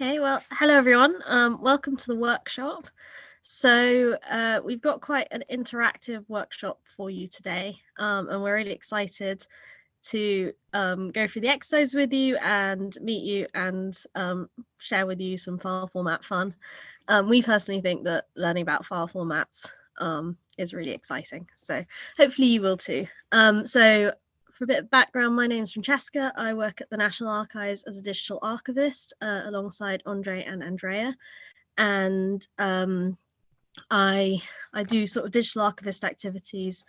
Okay, well, hello everyone. Um, welcome to the workshop. So uh, we've got quite an interactive workshop for you today, um, and we're really excited to um, go through the exercise with you and meet you and um, share with you some file format fun. Um, we personally think that learning about file formats um, is really exciting, so hopefully you will too. so for a bit of background, my name is Francesca. I work at the National Archives as a digital archivist uh, alongside Andre and Andrea. And um, I, I do sort of digital archivist activities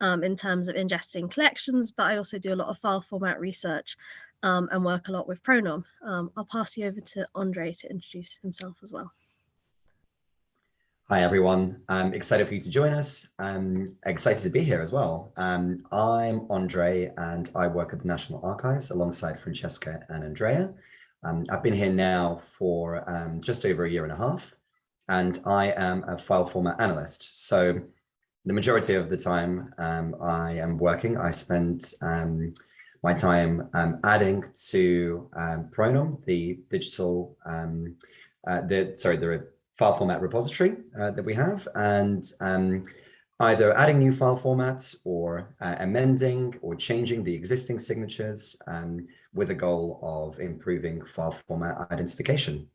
um, in terms of ingesting collections, but I also do a lot of file format research um, and work a lot with Pronom. Um, I'll pass you over to Andre to introduce himself as well. Hi, everyone. I'm excited for you to join us. I'm excited to be here as well. Um, I'm Andre and I work at the National Archives alongside Francesca and Andrea. Um, I've been here now for um, just over a year and a half and I am a file format analyst. So the majority of the time um, I am working, I spend um, my time um, adding to Pronom, the digital, uh, the sorry, the file format repository uh, that we have and um, either adding new file formats or uh, amending or changing the existing signatures um, with a goal of improving file format identification.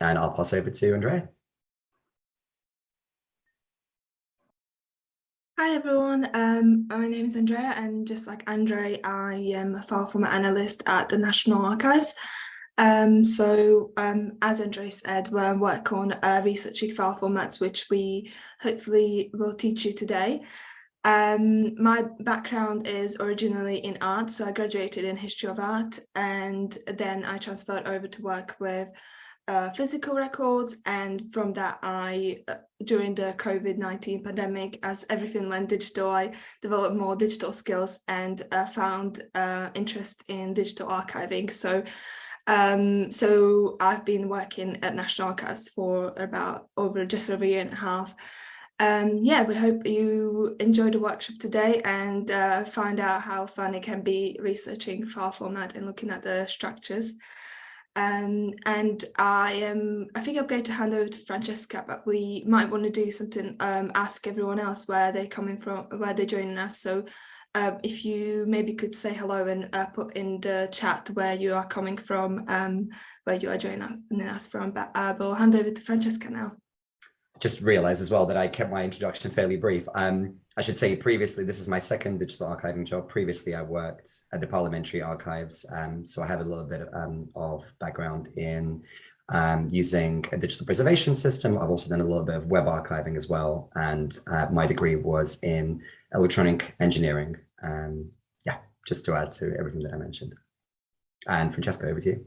And I'll pass over to Andrea. Hi everyone, um, my name is Andrea and just like Andre, I am a file format analyst at the National Archives um, so um, as Andre said, we're work on uh, researching file formats, which we hopefully will teach you today. Um, my background is originally in art, so I graduated in history of art and then I transferred over to work with uh, physical records and from that I, uh, during the COVID-19 pandemic, as everything went digital, I developed more digital skills and uh, found uh, interest in digital archiving. So um, so I've been working at National Archives for about over just over a year and a half. Um, yeah, we hope you enjoy the workshop today and uh, find out how fun it can be researching file format and looking at the structures. Um, and I am, I think I'm going to hand over to Francesca, but we might want to do something, um, ask everyone else where they're coming from, where they're joining us. So um, if you maybe could say hello and uh, put in the chat where you are coming from, um, where you are joining us from, but uh, we'll hand over to Francesca now. Just realized as well that I kept my introduction fairly brief. Um, I should say previously, this is my second digital archiving job. Previously, I worked at the Parliamentary Archives, um, so I have a little bit of, um, of background in um, using a digital preservation system. I've also done a little bit of web archiving as well, and uh, my degree was in electronic engineering. Um, yeah, just to add to everything that I mentioned. And Francesca, over to you.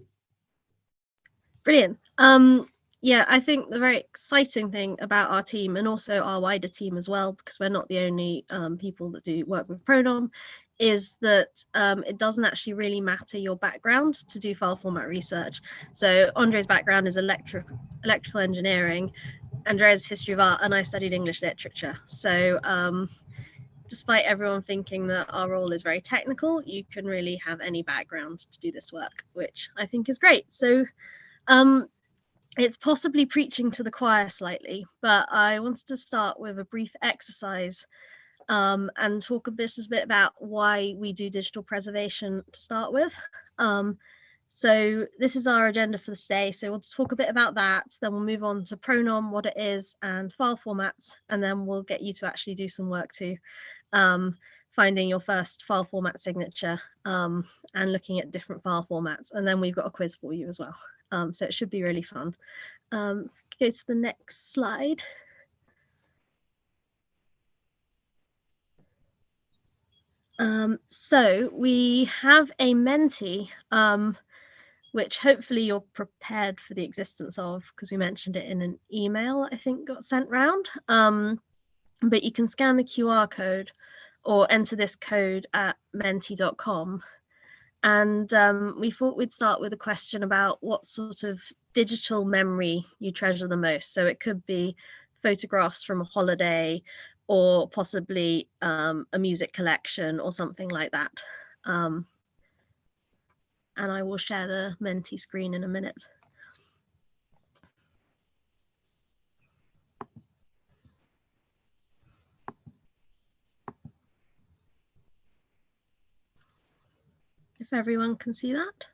Brilliant. Um, yeah, I think the very exciting thing about our team and also our wider team as well, because we're not the only um, people that do work with Pronom, is that um, it doesn't actually really matter your background to do file format research. So Andre's background is electric, electrical engineering, Andrea's history of art, and I studied English literature. So um, despite everyone thinking that our role is very technical, you can really have any background to do this work, which I think is great. So um, it's possibly preaching to the choir slightly, but I wanted to start with a brief exercise um, and talk a bit, a bit about why we do digital preservation to start with. Um, so this is our agenda for the today. So we'll talk a bit about that, then we'll move on to Pronom, what it is, and file formats, and then we'll get you to actually do some work too um, finding your first file format signature um, and looking at different file formats. And then we've got a quiz for you as well. Um, so it should be really fun. Um, go to the next slide. Um, so we have a Menti, um, which hopefully you're prepared for the existence of because we mentioned it in an email I think got sent round. But you can scan the QR code or enter this code at menti.com. And um, we thought we'd start with a question about what sort of digital memory you treasure the most. So it could be photographs from a holiday or possibly um, a music collection or something like that. Um, and I will share the Menti screen in a minute. If everyone can see that.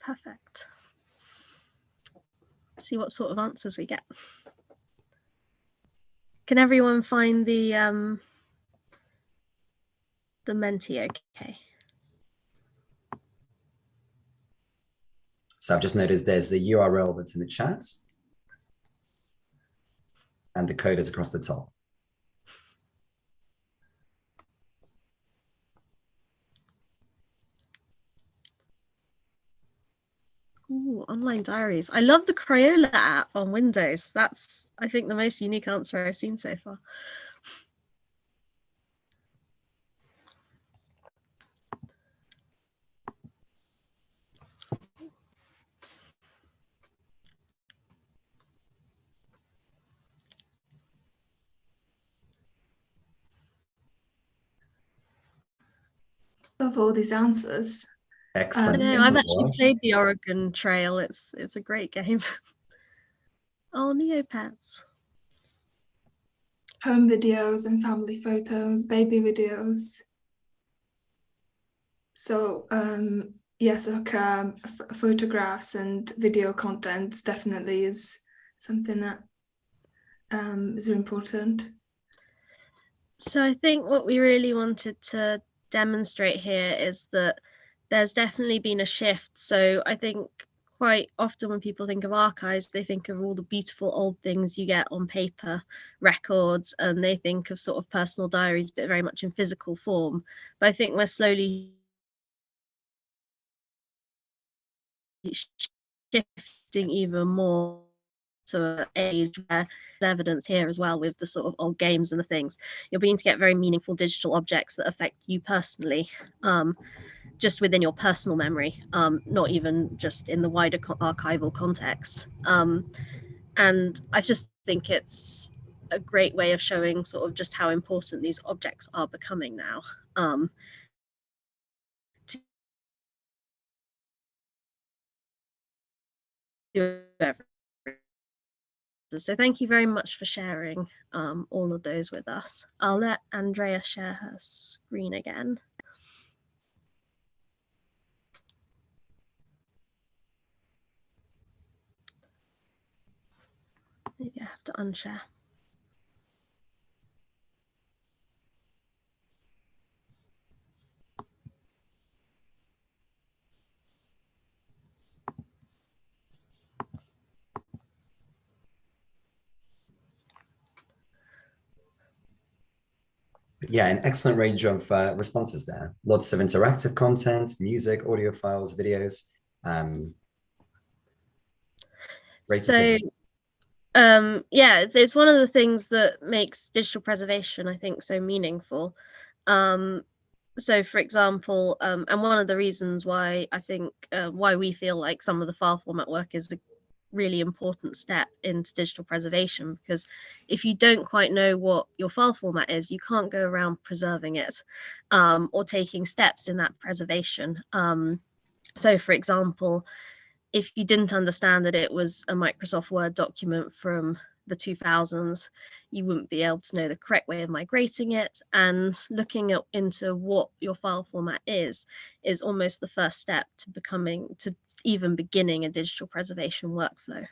Perfect. See what sort of answers we get. Can everyone find the um, the Menti okay? So I've just noticed there's the URL that's in the chat and the code is across the top. Ooh, online diaries. I love the Crayola app on Windows. That's, I think, the most unique answer I've seen so far. Love all these answers. Excellent. I know, Yes, I've actually was. played the Oregon Trail. It's it's a great game. oh, Neopets. Home videos and family photos, baby videos. So um, yes, like um, ph- photographs and video content definitely is something that um, is important. So I think what we really wanted to demonstrate here is that there's definitely been a shift. So I think quite often when people think of archives, they think of all the beautiful old things you get on paper, records, and they think of sort of personal diaries, but very much in physical form. But I think we're slowly shifting even more to an age where there's evidence here as well with the sort of old games and the things you're beginning to get very meaningful digital objects that affect you personally um, just within your personal memory um, not even just in the wider co- archival context um, and i just think it's a great way of showing sort of just how important these objects are becoming now um. So thank you very much for sharing um, all of those with us. I'll let Andrea share her screen again. Maybe I have to unshare. Yeah, an excellent range of uh, responses there. Lots of interactive content, music, audio files, videos. Um, great to so see. Um yeah it's, it's one of the things that makes digital preservation i think so meaningful. Um so for example um and one of the reasons why i think uh, why we feel like some of the file format work is a really important step into digital preservation because if you don't quite know what your file format is you can't go around preserving it um, or taking steps in that preservation. Um, so for example if you didn't understand that it was a Microsoft Word document from the 2000s, you wouldn't be able to know the correct way of migrating it. And looking at, into what your file format is, is almost the first step to becoming, to even beginning a digital preservation workflow.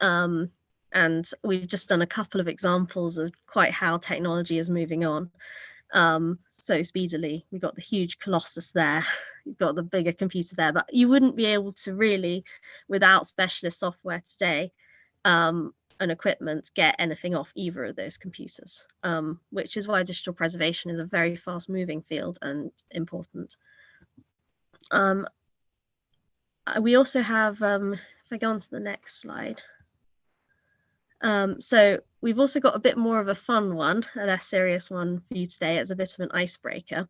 Um, and we've just done a couple of examples of quite how technology is moving on um, so speedily. We've got the huge Colossus there, you've got the bigger computer there, but you wouldn't be able to really, without specialist software today um, and equipment, get anything off either of those computers, um, which is why digital preservation is a very fast moving field and important. Um, uh, we also have, um, if I go on to the next slide, um, so we've also got a bit more of a fun one, a less serious one for you today as a bit of an icebreaker.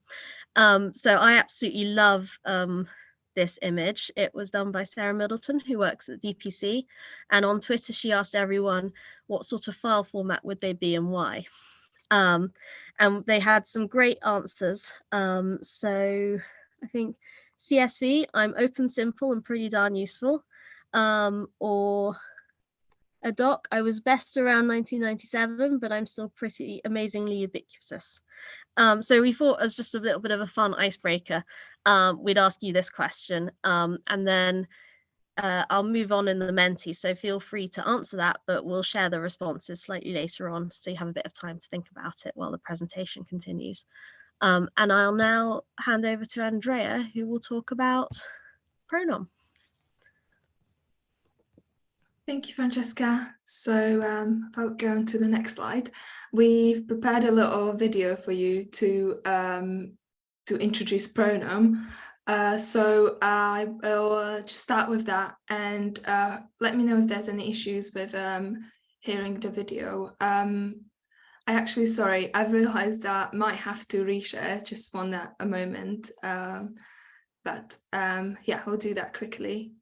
Um, so I absolutely love um, this image. It was done by Sarah Middleton, who works at DPC. And on Twitter, she asked everyone what sort of file format would they be and why. Um, and they had some great answers. Um, so I think CSV, I'm open, simple, and pretty darn useful. Um, or a doc. I was best around 1997, but I'm still pretty amazingly ubiquitous. Um, so we thought as just a little bit of a fun icebreaker, um, we'd ask you this question um, and then uh, I'll move on in the Menti. So feel free to answer that, but we'll share the responses slightly later on so you have a bit of time to think about it while the presentation continues. Um, and I'll now hand over to Andrea, who will talk about Pronom. Thank you, Francesca. So um, if go on to the next slide, we've prepared a little video for you to um, to introduce Pronom. Uh, so I will uh, just start with that and uh, let me know if there's any issues with um, hearing the video. Um, I actually, sorry, I've realized that I might have to reshare just one a moment. Um, but um, yeah, I'll do that quickly.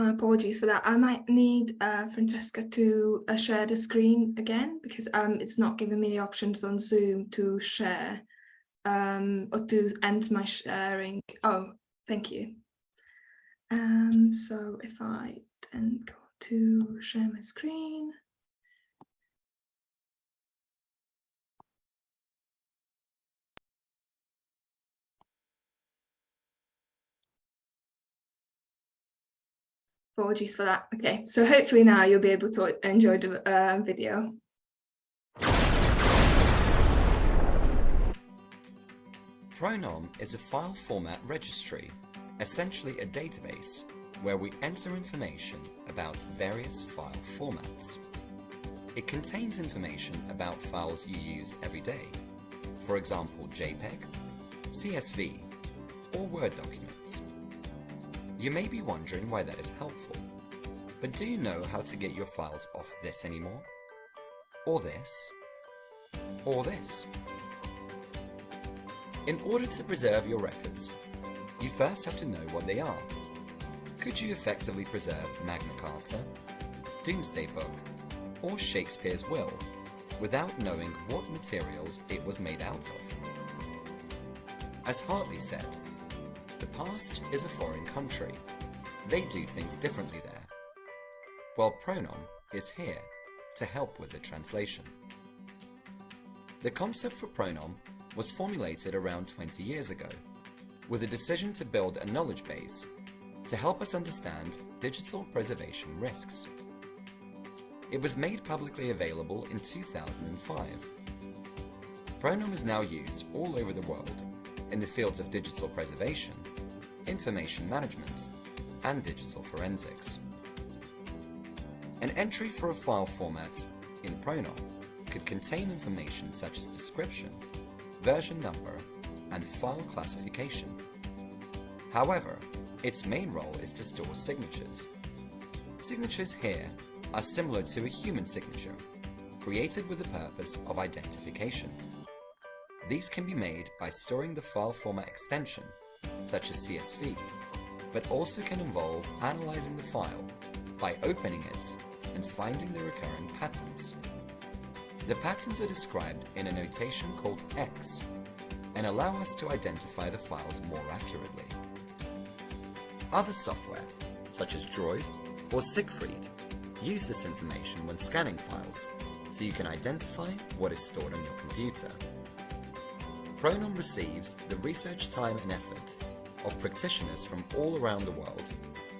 Uh, apologies for that. I might need uh, Francesca to uh, share the screen again because um, it's not giving me the options on Zoom to share um, or to end my sharing. Oh, thank you. Um, so if I then go to share my screen. Apologies for that. Okay, so hopefully now you'll be able to enjoy the uh, video. Pronom is a file format registry, essentially a database where we enter information about various file formats. It contains information about files you use every day, for example JPEG, CSV, or Word documents. You may be wondering why that is helpful, but do you know how to get your files off this anymore? Or this? Or this? In order to preserve your records, you first have to know what they are. Could you effectively preserve Magna Carta, Domesday Book, or Shakespeare's Will without knowing what materials it was made out of? As Hartley said, the past is a foreign country. They do things differently there. While Pronom is here to help with the translation. The concept for Pronom was formulated around 20 years ago, with a decision to build a knowledge base to help us understand digital preservation risks. It was made publicly available in 2005. Pronom is now used all over the world in the fields of digital preservation, information management, and digital forensics. An entry for a file format in Pronom could contain information such as description, version number, and file classification. However, its main role is to store signatures. Signatures here are similar to a human signature, created with the purpose of identification. These can be made by storing the file format extension, such as CSV, but also can involve analyzing the file by opening it and finding the recurring patterns. The patterns are described in a notation called hex and allow us to identify the files more accurately. Other software, such as Droid or Siegfried, use this information when scanning files, so you can identify what is stored on your computer. Pronom receives the research time and effort of practitioners from all around the world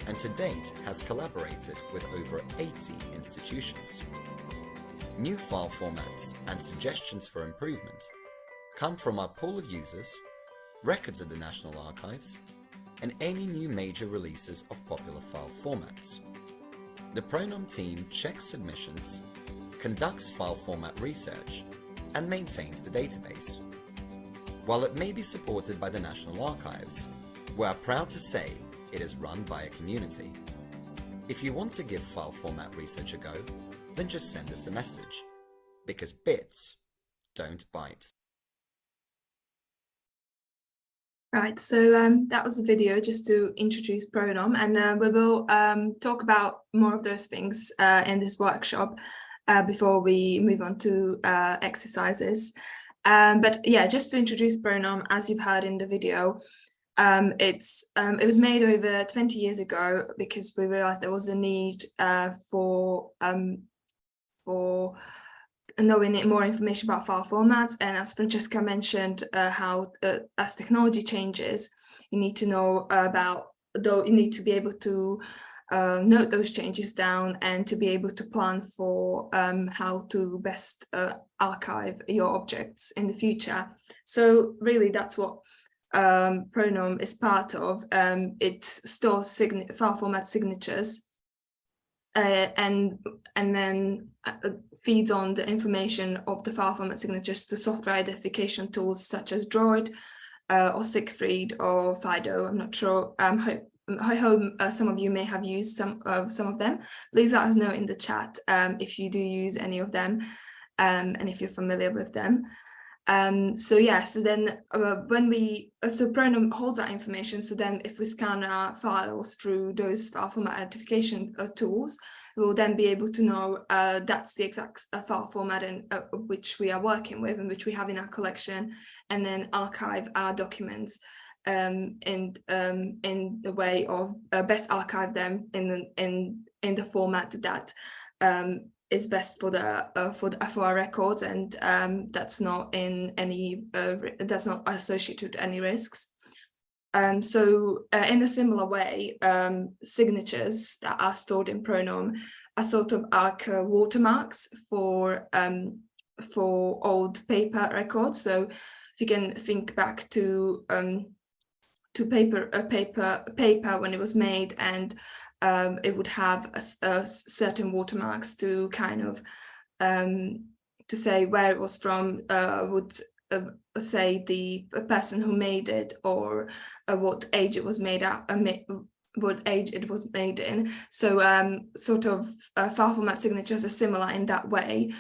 and to date has collaborated with over 80 institutions. New file formats and suggestions for improvement come from our pool of users, records at the National Archives, and any new major releases of popular file formats. The Pronom team checks submissions, conducts file format research, and maintains the database. While it may be supported by the National Archives, we are proud to say it is run by a community. If you want to give file format research a go, then just send us a message. Because bits don't bite. Right, so um, that was a video just to introduce Pronom and uh, we will um, talk about more of those things uh, in this workshop uh, before we move on to uh, exercises. Um, but yeah, just to introduce Pronom, as you've heard in the video, um, it's um, it was made over 20 years ago because we realized there was a need uh, for um, for knowing more information about file formats. And as Francesca mentioned, uh, how uh, as technology changes, you need to know about, though you need to be able to uh, note those changes down and to be able to plan for um, how to best uh, archive your objects in the future. So really that's what um, Pronom is part of. Um, it stores file format signatures uh, and and then uh, feeds on the information of the file format signatures to software identification tools such as Droid uh, or Siegfried or Fido. I'm not sure. Um, I hope uh, some of you may have used some of some of them. Please let us know in the chat um, if you do use any of them um, and if you're familiar with them. Um, so yeah, so then uh, when we, uh, so Pronom holds that information. So then if we scan our files through those file format identification uh, tools, we'll then be able to know uh, that's the exact uh, file format in, uh, which we are working with and which we have in our collection, and then archive our documents um, in um, in the way of best archive them in the, in in the format that um, is best for the uh, for the for our records and um, that's not in any uh, that's not associated with any risks. Um, so uh, in a similar way um, signatures that are stored in pronom are sort of like uh, watermarks for um, for old paper records. So if you can think back to um, to paper a paper paper when it was made and um, it would have a, a certain watermarks to kind of um, to say where it was from, uh, would uh, say the person who made it or uh, what age it was made at, uh, what age it was made in. So um, sort of uh, file format signatures are similar in that way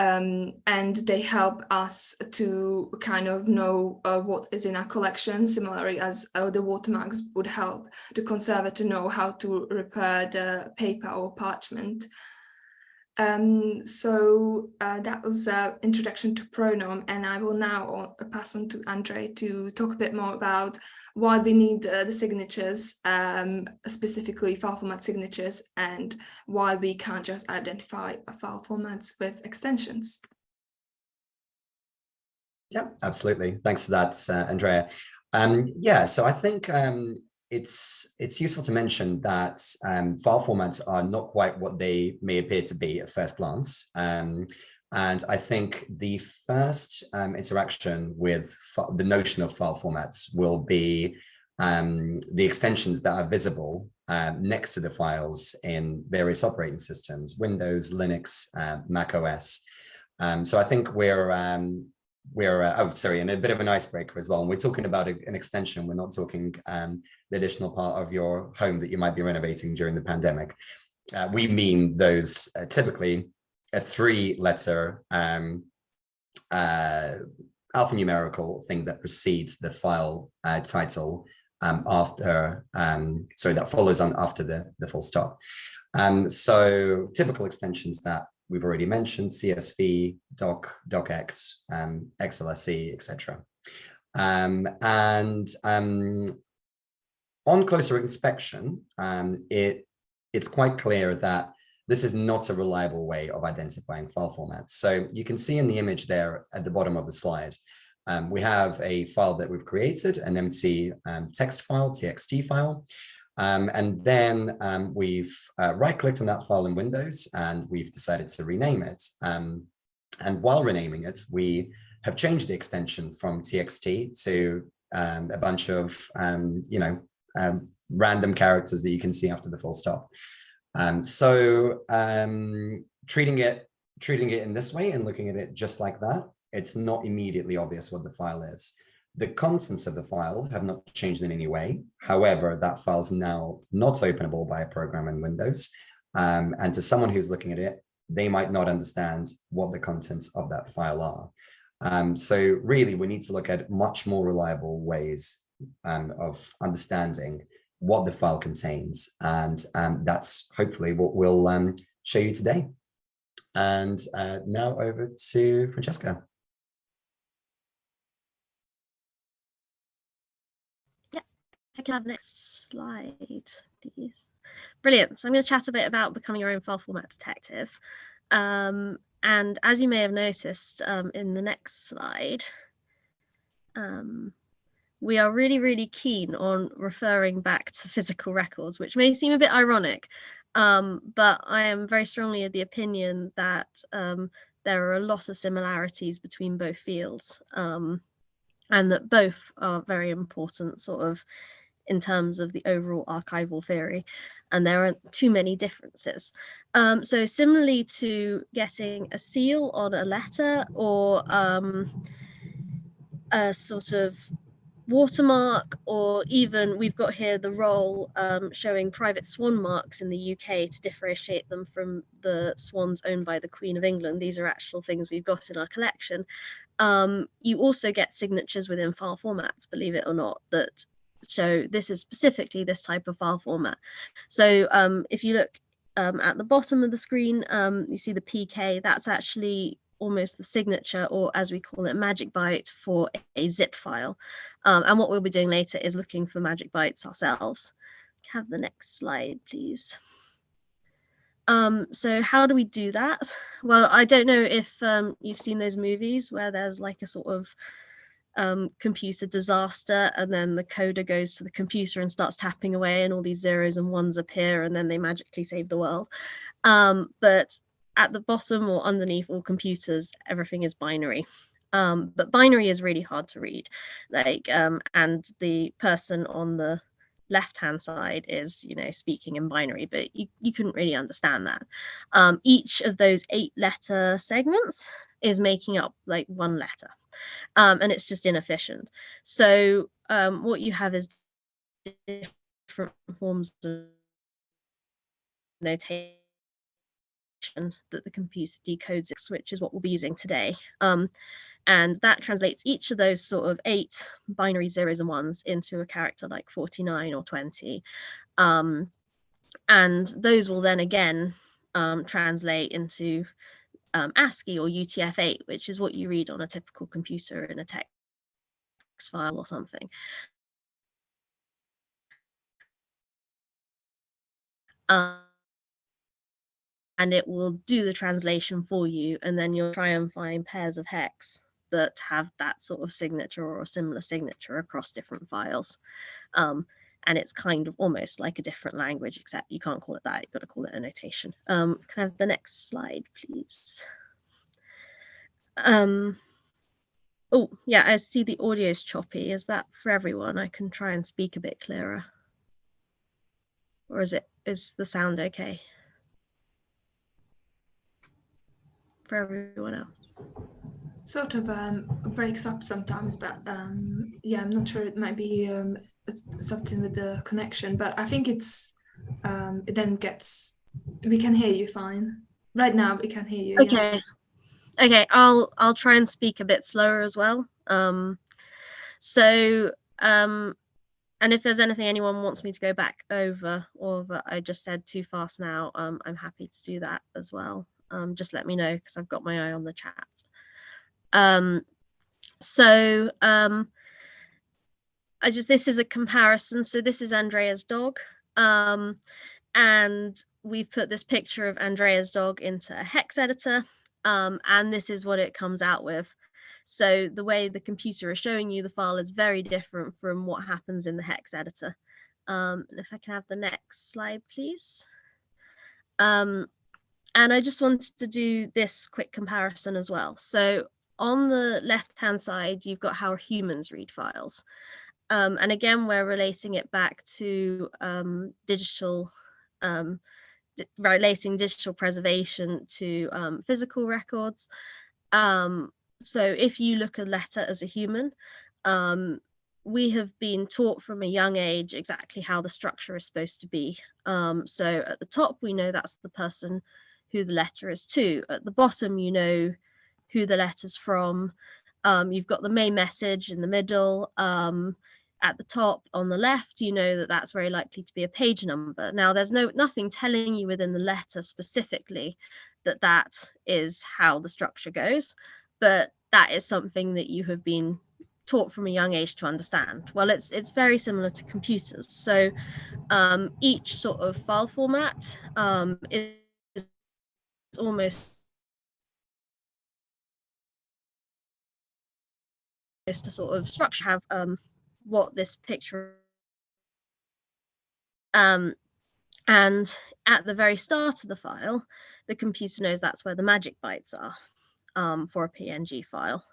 um, and they help us to kind of know uh, what is in our collection, similarly as uh, the watermarks would help the conservator to know how to repair the paper or parchment. Um, so uh, that was an introduction to Pronom, and I will now pass on to Andre to talk a bit more about why we need uh, the signatures, um, specifically file format signatures, and why we can't just identify file formats with extensions. Yeah, absolutely. Thanks for that, uh, Andrea. Um, yeah, so I think um, it's it's useful to mention that um, file formats are not quite what they may appear to be at first glance. Um, and I think the first um, interaction with the notion of file formats will be um, the extensions that are visible uh, next to the files in various operating systems, Windows, Linux, uh, Mac OS. Um, so I think we're, um, we're uh, oh, sorry, and a bit of an icebreaker as well. And we're talking about a, an extension. We're not talking um, the additional part of your home that you might be renovating during the pandemic. Uh, we mean those uh, typically a three letter um, uh, alphanumerical thing that precedes the file uh, title um, after, um, sorry, that follows on after the, the full stop. Um, so typical extensions that we've already mentioned, CSV, doc, docx, um, etc. Um, and um, on closer inspection, um, it it's quite clear that this is not a reliable way of identifying file formats. So you can see in the image there at the bottom of the slide, um, we have a file that we've created, an empty um, text file, txt file. Um, and then um, we've uh, right-clicked on that file in Windows and we've decided to rename it. Um, and while renaming it, we have changed the extension from txt to um, a bunch of, you know, random characters that you can see after the full stop. Um, so um, treating it treating it in this way and looking at it just like that, it's not immediately obvious what the file is. the contents of the file have not changed in any way. However, that file is now not openable by a program in Windows. Um, and to someone who's looking at it, they might not understand what the contents of that file are. Um, so really, we need to look at much more reliable ways um, of understanding what the file contains. And um, that's hopefully what we'll um, show you today. And uh, now over to Francesca. Yeah, I can have next slide, please. Brilliant. So I'm going to chat a bit about becoming your own file format detective. Um, and as you may have noticed um, in the next slide, um, we are really, really keen on referring back to physical records, which may seem a bit ironic, um, but I am very strongly of the opinion that um, there are a lot of similarities between both fields um, and that both are very important sort of in terms of the overall archival theory and there aren't too many differences. Um, so similarly to getting a seal on a letter or um, a sort of watermark or even we've got here the roll um, showing private swan marks in the UK to differentiate them from the swans owned by the Queen of England. These are actual things we've got in our collection. Um, you also get signatures within file formats, believe it or not, that so this is specifically this type of file format. So um, if you look um, at the bottom of the screen, um, you see the PK, that's actually almost the signature or as we call it magic byte for a zip file. Um, and what we'll be doing later is looking for magic bytes ourselves. Have the next slide, please. Um, so how do we do that? Well, I don't know if um, you've seen those movies where there's like a sort of um, computer disaster and then the coder goes to the computer and starts tapping away and all these zeros and ones appear and then they magically save the world um, but at the bottom or underneath all computers everything is binary. Um, but binary is really hard to read. Like um, and the person on the left hand side is you know speaking in binary but you, you couldn't really understand that. Um, each of those eight letter segments is making up like one letter. Um, and it's just inefficient. So um, what you have is different forms of notation that the computer decodes, which is what we'll be using today. Um, and that translates each of those sort of eight binary zeros and ones into a character like 49 or 20. Um, and those will then again um, translate into um, ASCII or UTF-8, which is what you read on a typical computer in a text file or something. Um, and it will do the translation for you, and then you'll try and find pairs of hex that have that sort of signature or a similar signature across different files. Um, and it's kind of almost like a different language, except you can't call it that, you've got to call it a notation. Um, can I have the next slide, please? Um, oh, yeah, I see the audio is choppy. Is that for everyone? I can try and speak a bit clearer. Or is it, is the sound okay? For everyone else? Sort of um, breaks up sometimes, but um, yeah, I'm not sure. It might be um, something with the connection, but I think it's um, it then gets we can hear you fine right now. We can hear you. Okay. Yeah. Okay, I'll I'll try and speak a bit slower as well. Um, so um, and if there's anything anyone wants me to go back over or that I just said too fast now, um, I'm happy to do that as well. Um, just let me know because I've got my eye on the chat. Um, so um, I just this is a comparison. So this is Andrea's dog. Um, and we've put this picture of Andrea's dog into a hex editor. Um, and this is what it comes out with. So the way the computer is showing you the file is very different from what happens in the hex editor. Um, and if I can have the next slide, please. Um, and I just wanted to do this quick comparison as well. So on the left hand side, you've got how humans read files. Um, and again, we're relating it back to um, digital, um, relating digital preservation to um, physical records. Um, so if you look at a letter as a human, um, we have been taught from a young age exactly how the structure is supposed to be. So at the top, we know that's the person who the letter is to. At the bottom, you know who the letter's from. Um, you've got the main message in the middle. Um, at the top on the left, you know that that's very likely to be a page number. Now, there's no nothing telling you within the letter specifically that that is how the structure goes, but that is something that you have been taught from a young age to understand. Well, it's it's very similar to computers. So um, each sort of file format um, is almost just a sort of structure have um, what this picture um, and at the very start of the file, the computer knows that's where the magic bytes are um, for a PNG file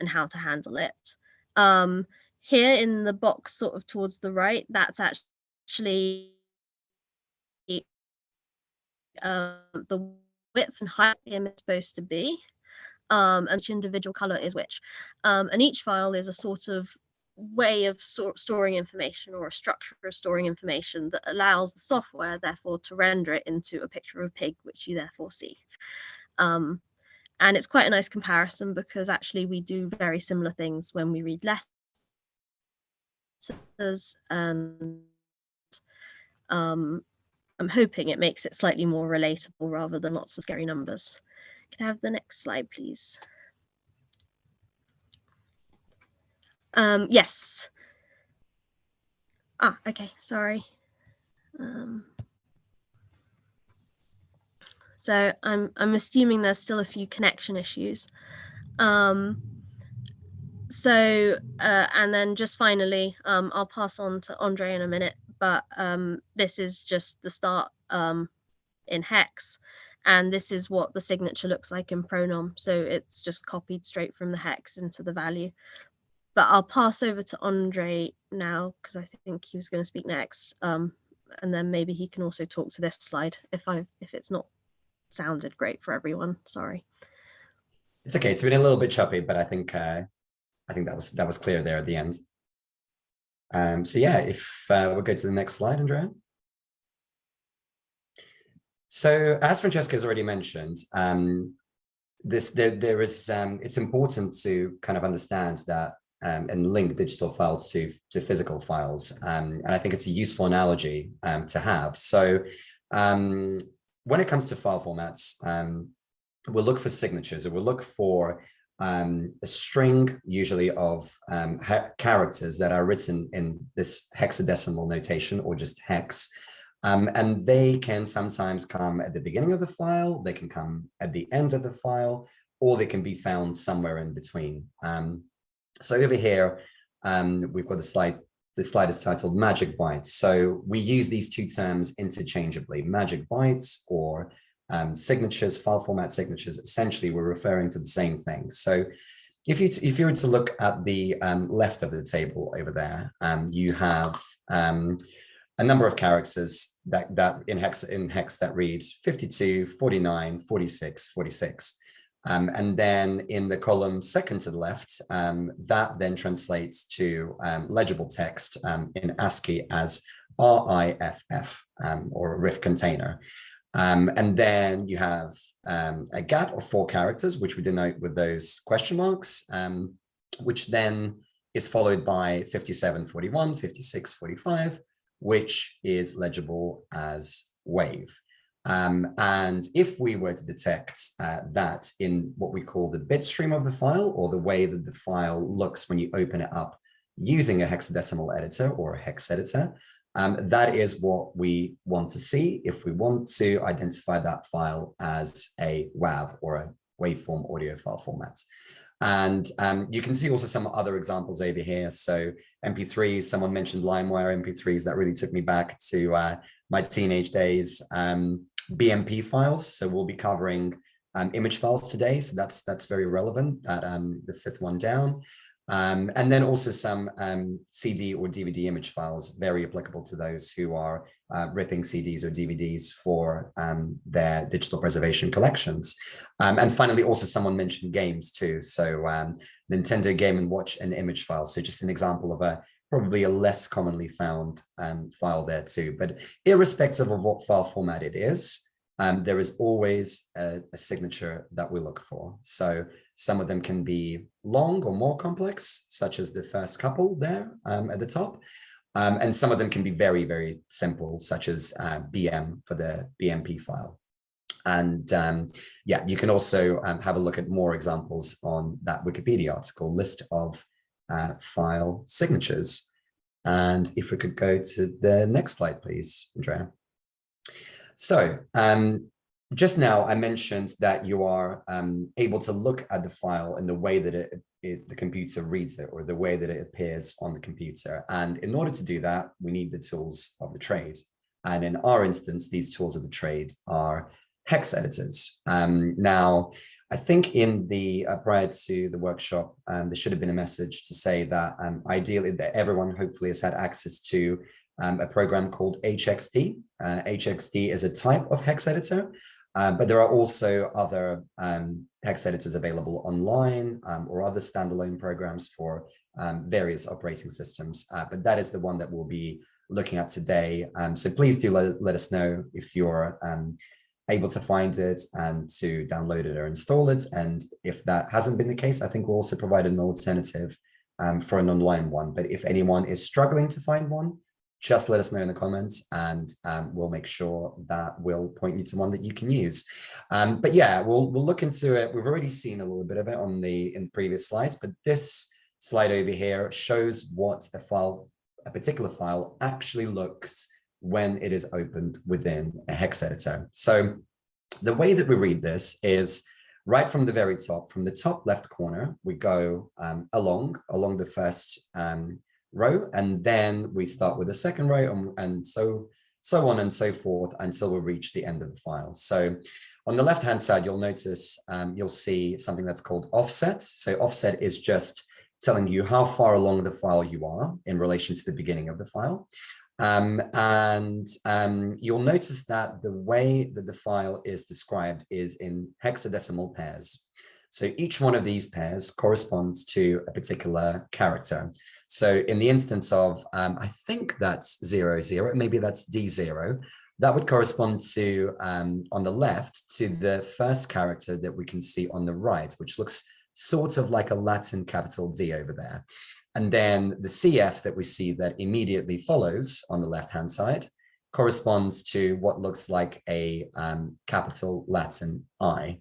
and how to handle it. Um, here in the box sort of towards the right, that's actually uh, the width and height image is supposed to be. Um, and each individual color is which. Um, and each file is a sort of way of so storing information or a structure of storing information that allows the software therefore to render it into a picture of a pig which you therefore see um, and it's quite a nice comparison because actually we do very similar things when we read letters and um, I'm hoping it makes it slightly more relatable rather than lots of scary numbers. Can I have the next slide, please? Um, yes. Ah, okay, sorry. Um, so I'm, I'm assuming there's still a few connection issues. Um, so, uh, and then just finally, um, I'll pass on to Andre in a minute, but um, this is just the start um, in hex. And this is what the signature looks like in pronom. So it's just copied straight from the hex into the value but I'll pass over to Andre now because I think he was going to speak next. Um, and then maybe he can also talk to this slide if I if it's not sounded great for everyone. Sorry. It's okay. It's been a little bit choppy, but I think uh, I think that was that was clear there at the end. Um, so yeah, if uh, we'll go to the next slide, Andrea. So as Francesca has already mentioned, um, this there there is um, it's important to kind of understand that um, and link digital files to, to physical files. Um, and I think it's a useful analogy um, to have. So um, when it comes to file formats, um, we'll look for signatures or we'll look for um, a string usually of um, characters that are written in this hexadecimal notation or just hex. Um, and they can sometimes come at the beginning of the file, they can come at the end of the file, or they can be found somewhere in between. Um, so over here, um, we've got a slide. This slide is titled magic bytes. So we use these two terms interchangeably, magic bytes or um, signatures, file format signatures. Essentially, we're referring to the same thing. So if you if you were to look at the um, left of the table over there, um, you have um, a number of characters that that in hex in hex that reads 52, 49, 46, 46. Um, and then in the column second to the left, um, that then translates to um, legible text um, in ASCII as RIFF um, or RIF container. Um, and then you have a gap of four characters, which we denote with those question marks, which then is followed by 5741, 5645, which is legible as wave. Um, and if we were to detect uh, that in what we call the bit stream of the file or the way that the file looks when you open it up using a hexadecimal editor or a hex editor, um, that is what we want to see if we want to identify that file as a WAV or a waveform audio file format. And um, you can see also some other examples over here. So MP3s, someone mentioned LimeWire MP3s, that really took me back to uh, my teenage days. Um, BMP files. So we'll be covering um, image files today. So that's that's very relevant, that um, the fifth one down. Um, and then also some um, CD or DVD image files, very applicable to those who are uh, ripping CDs or DVDs for um, their digital preservation collections. Um, and finally, also someone mentioned games too. So um, Nintendo Game and Watch and image files. So just an example of a probably a less commonly found um, file there too. But irrespective of what file format it is, um, there is always a, a, signature that we look for. So some of them can be long or more complex, such as the first couple there um, at the top. Um, and some of them can be very, very simple, such as uh, BM for the BMP file. And um, yeah, you can also um, have a look at more examples on that Wikipedia article list of uh, file signatures. And if we could go to the next slide, please, Andrea. So um, just now I mentioned that you are um, able to look at the file in the way that it, it, the computer reads it or the way that it appears on the computer. And in order to do that, we need the tools of the trade. And in our instance, these tools of the trade are hex editors. Um, now, I think in the uh, prior to the workshop, um, there should have been a message to say that um, ideally that everyone hopefully has had access to um, a program called HXD. Uh, HXD is a type of hex editor, uh, but there are also other um, hex editors available online um, or other standalone programs for um, various operating systems. Uh, but that is the one that we'll be looking at today. so please do let, let us know if you're able to find it and to download it or install it. And if that hasn't been the case, I think we'll also provide an alternative um, for an online one. But if anyone is struggling to find one, just let us know in the comments and um, we'll make sure that we'll point you to one that you can use. Um, but yeah, we'll, we'll look into it. We've already seen a little bit of it on the in previous slides, but this slide over here shows what a file, a particular file actually looks when it is opened within a hex editor. So the way that we read this is right from the very top, from the top left corner, we go um, along, along the first um, row, and then we start with the second row and, and so, so on and so forth until we reach the end of the file. So on the left-hand side, you'll notice um, you'll see something that's called offset. So offset is just telling you how far along the file you are in relation to the beginning of the file. Um, and um, you'll notice that the way that the file is described is in hexadecimal pairs. So each one of these pairs corresponds to a particular character. So in the instance of, um, I think that's zero, zero, maybe that's D0, that would correspond to, um, on the left, to the first character that we can see on the right, which looks sort of like a Latin capital D over there. And then the CF that we see that immediately follows on the left-hand side corresponds to what looks like a um, capital Latin I,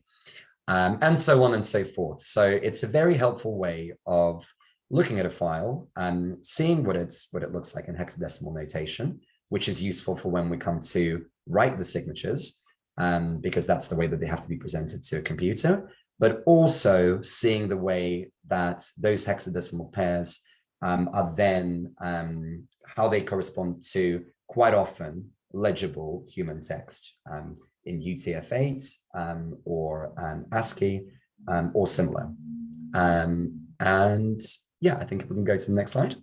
um, and so on and so forth. So it's a very helpful way of looking at a file and seeing what it's what it looks like in hexadecimal notation, which is useful for when we come to write the signatures, um, because that's the way that they have to be presented to a computer, but also seeing the way that those hexadecimal pairs um, are then um, how they correspond to quite often legible human text um, in UTF-8 um, or um, ASCII or similar. and yeah, I think we can go to the next slide.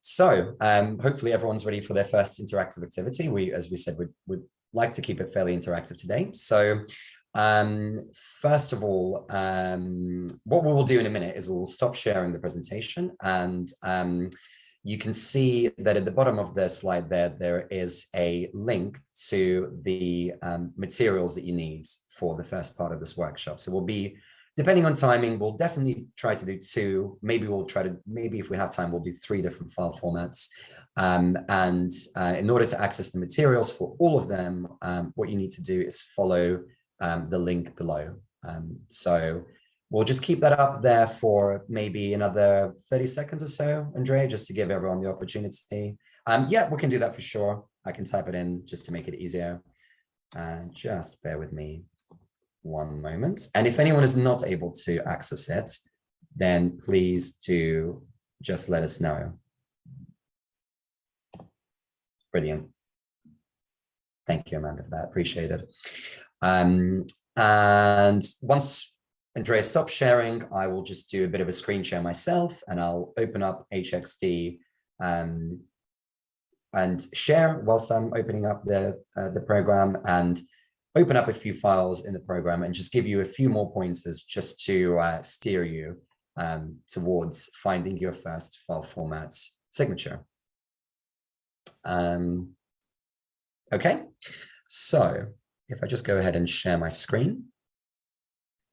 So hopefully everyone's ready for their first interactive activity. We, as we said, would would like to keep it fairly interactive today. So um, first of all, um, what we will do in a minute is we'll stop sharing the presentation and um, you can see that at the bottom of the slide there, there is a link to the um, materials that you need for the first part of this workshop. So we'll be, depending on timing, we'll definitely try to do two, maybe we'll try to, maybe if we have time, we'll do three different file formats. Um, and uh, in order to access the materials for all of them, um, what you need to do is follow um, the link below. Um, so we'll just keep that up there for maybe another 30 seconds or so, Andrea, just to give everyone the opportunity. Um, yeah, we can do that for sure. I can type it in just to make it easier. And just bear with me one moment. And if anyone is not able to access it, then please do just let us know. Brilliant. Thank you, Amanda, for that. Appreciate it. Um, and once Andrea, stops sharing. I will just do a bit of a screen share myself and I'll open up HXD um, and share whilst I'm opening up the, uh, the program and open up a few files in the program and just give you a few more pointers just to uh, steer you um, towards finding your first file formats signature. Um, okay, so if I just go ahead and share my screen,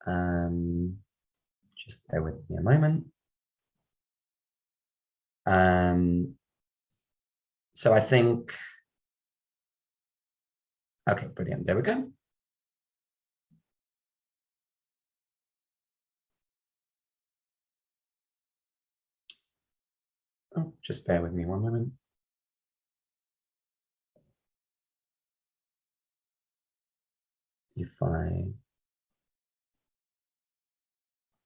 um, just bear with me a moment. Um, so I think, okay, brilliant. There we go. Oh, just bear with me one moment. If I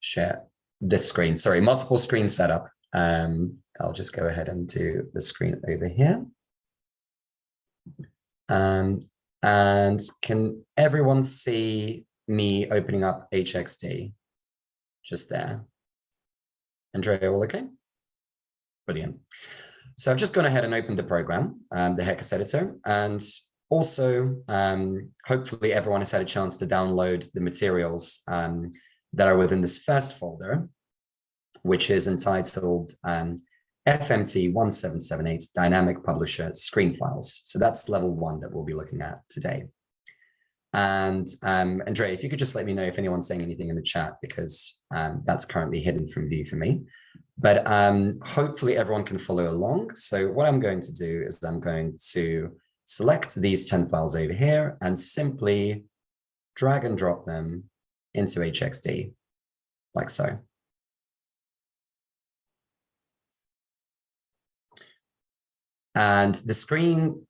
share this screen, sorry, multiple screen setup. Um, I'll just go ahead and do the screen over here. Um, and can everyone see me opening up HXD just there? Andrea, all okay? Brilliant. So I've just gone ahead and opened the program, um, the Hex editor, and also um, hopefully everyone has had a chance to download the materials um, that are within this first folder, which is entitled um, FMT 1778 Dynamic Publisher Screen Files. So that's level one that we'll be looking at today. And um, Andrea, if you could just let me know if anyone's saying anything in the chat, because um, that's currently hidden from view for me. But um, hopefully everyone can follow along. So what I'm going to do is I'm going to select these 10 files over here and simply drag and drop them into HXD, like so. And the screen,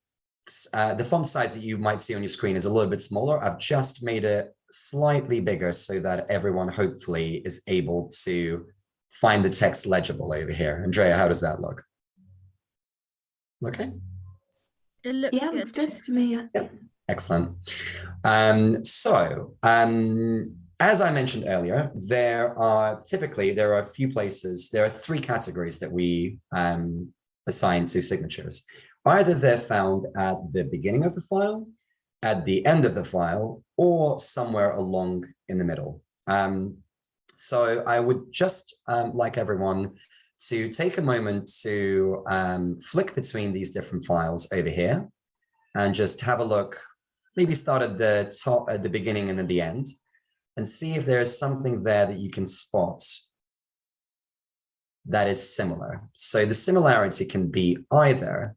uh, the font size that you might see on your screen is a little bit smaller. I've just made it slightly bigger so that everyone hopefully is able to find the text legible over here. Andrea, how does that look? Okay. It looks Yeah, good. looks good to me. Yeah. Excellent. Um, so, um, as I mentioned earlier, there are typically, there are a few places, there are three categories that we um, assign to signatures. Either they're found at the beginning of the file, at the end of the file, or somewhere along in the middle. Um, so I would just um, like everyone to take a moment to um, flick between these different files over here and just have a look, maybe start at the top, at the beginning and at the end, and see if there's something there that you can spot that is similar. So the similarity can be either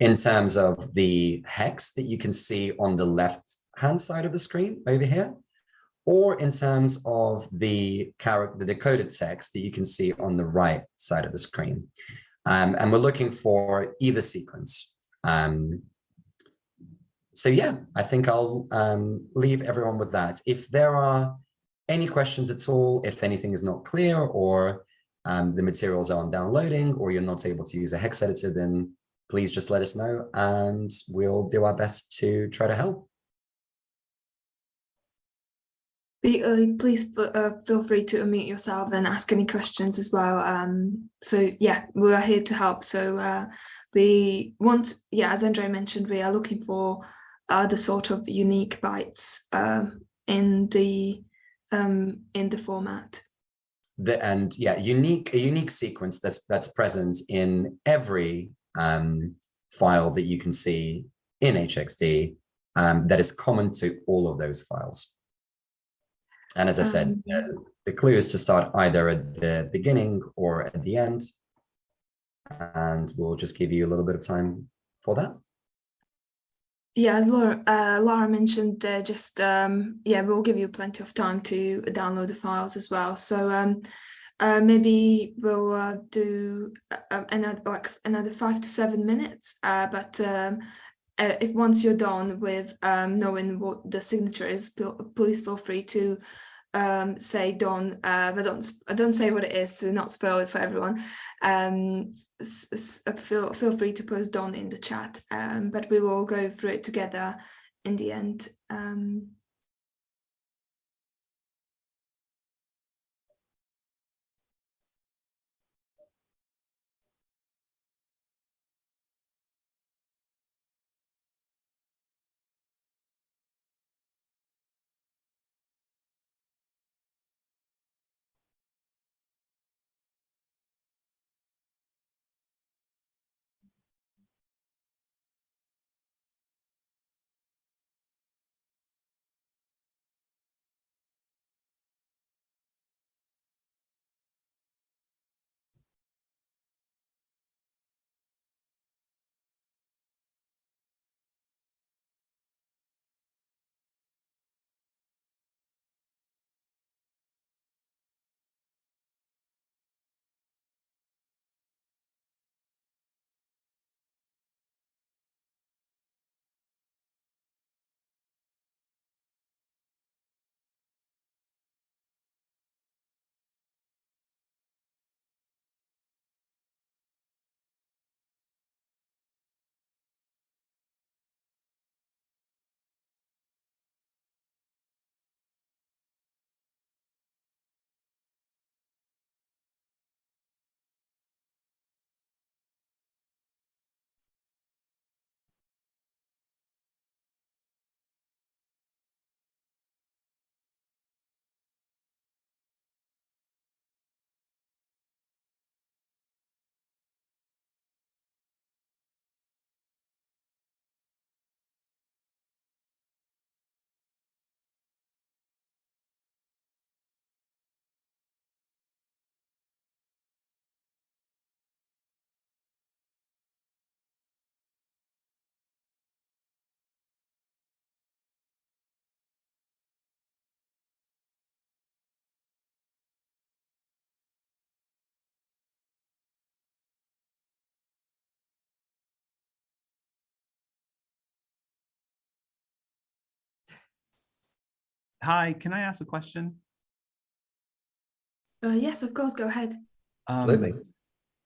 in terms of the hex that you can see on the left hand side of the screen over here, or in terms of the character, the decoded text that you can see on the right side of the screen. Um, and we're looking for either sequence. Um, so yeah, I think I'll um, leave everyone with that. If there are any questions at all, if anything is not clear or um, the materials aren't downloading or you're not able to use a hex editor, then please just let us know and we'll do our best to try to help. Uh, please uh, feel free to unmute yourself and ask any questions as well. Um, so yeah, we are here to help. So uh, we want, yeah, as Andre mentioned, we are looking for the sort of unique bytes um, in the um, in the format. The, and yeah, unique a unique sequence that's that's present in every um, file that you can see in HXD um, that is common to all of those files. And as I said, Um, the clue is to start either at the beginning or at the end. And we'll just give you a little bit of time for that. Yeah, as Laura, uh, Laura mentioned, they're just um, yeah, we'll give you plenty of time to download the files as well. So um, uh, maybe we'll uh, do uh, another like another five to seven minutes. Uh, but um, uh, if once you're done with um, knowing what the signature is, please feel free to um, say done. Uh, but don't don't say what it is to not spoil it for everyone. Um, uh, feel feel free to post don in the chat. Um, but we will go through it together in the end. Hi, can I ask a question? Uh, yes, of course, go ahead. Absolutely. Um,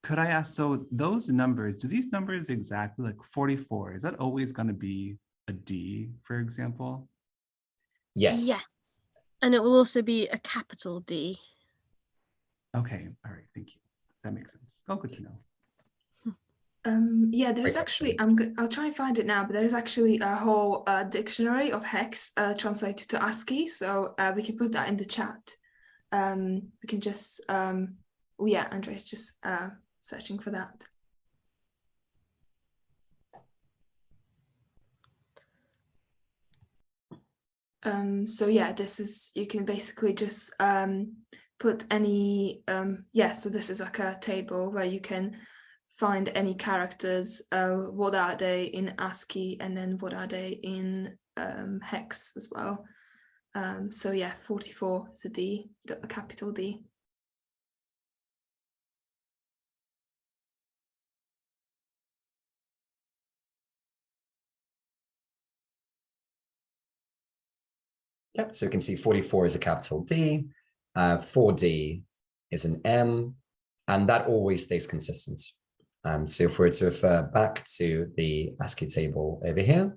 could I ask, so those numbers, do these numbers exactly like 44, is that always going to be a D, for example? Yes. Yes. And it will also be a capital D. Okay, all right, thank you. That makes sense. Oh, good to know. Um, yeah, there's actually. I'm good, I'll try and find it now, but there is actually a whole uh, dictionary of hex uh, translated to ASCII, so uh, we can put that in the chat. Um, we can just, um, oh yeah, Andre's just uh, searching for that. Um, so yeah, this is, you can basically just um, put any, um, yeah, so this is like a table where you can find any characters, uh, what are they in ASCII and then what are they in um, hex as well. Um, so yeah, 44 is a D, a capital D. Yep, so you can see 44 is a capital D, uh, 4D is an M, and that always stays consistent. Um, so if we were to refer back to the ASCII table over here,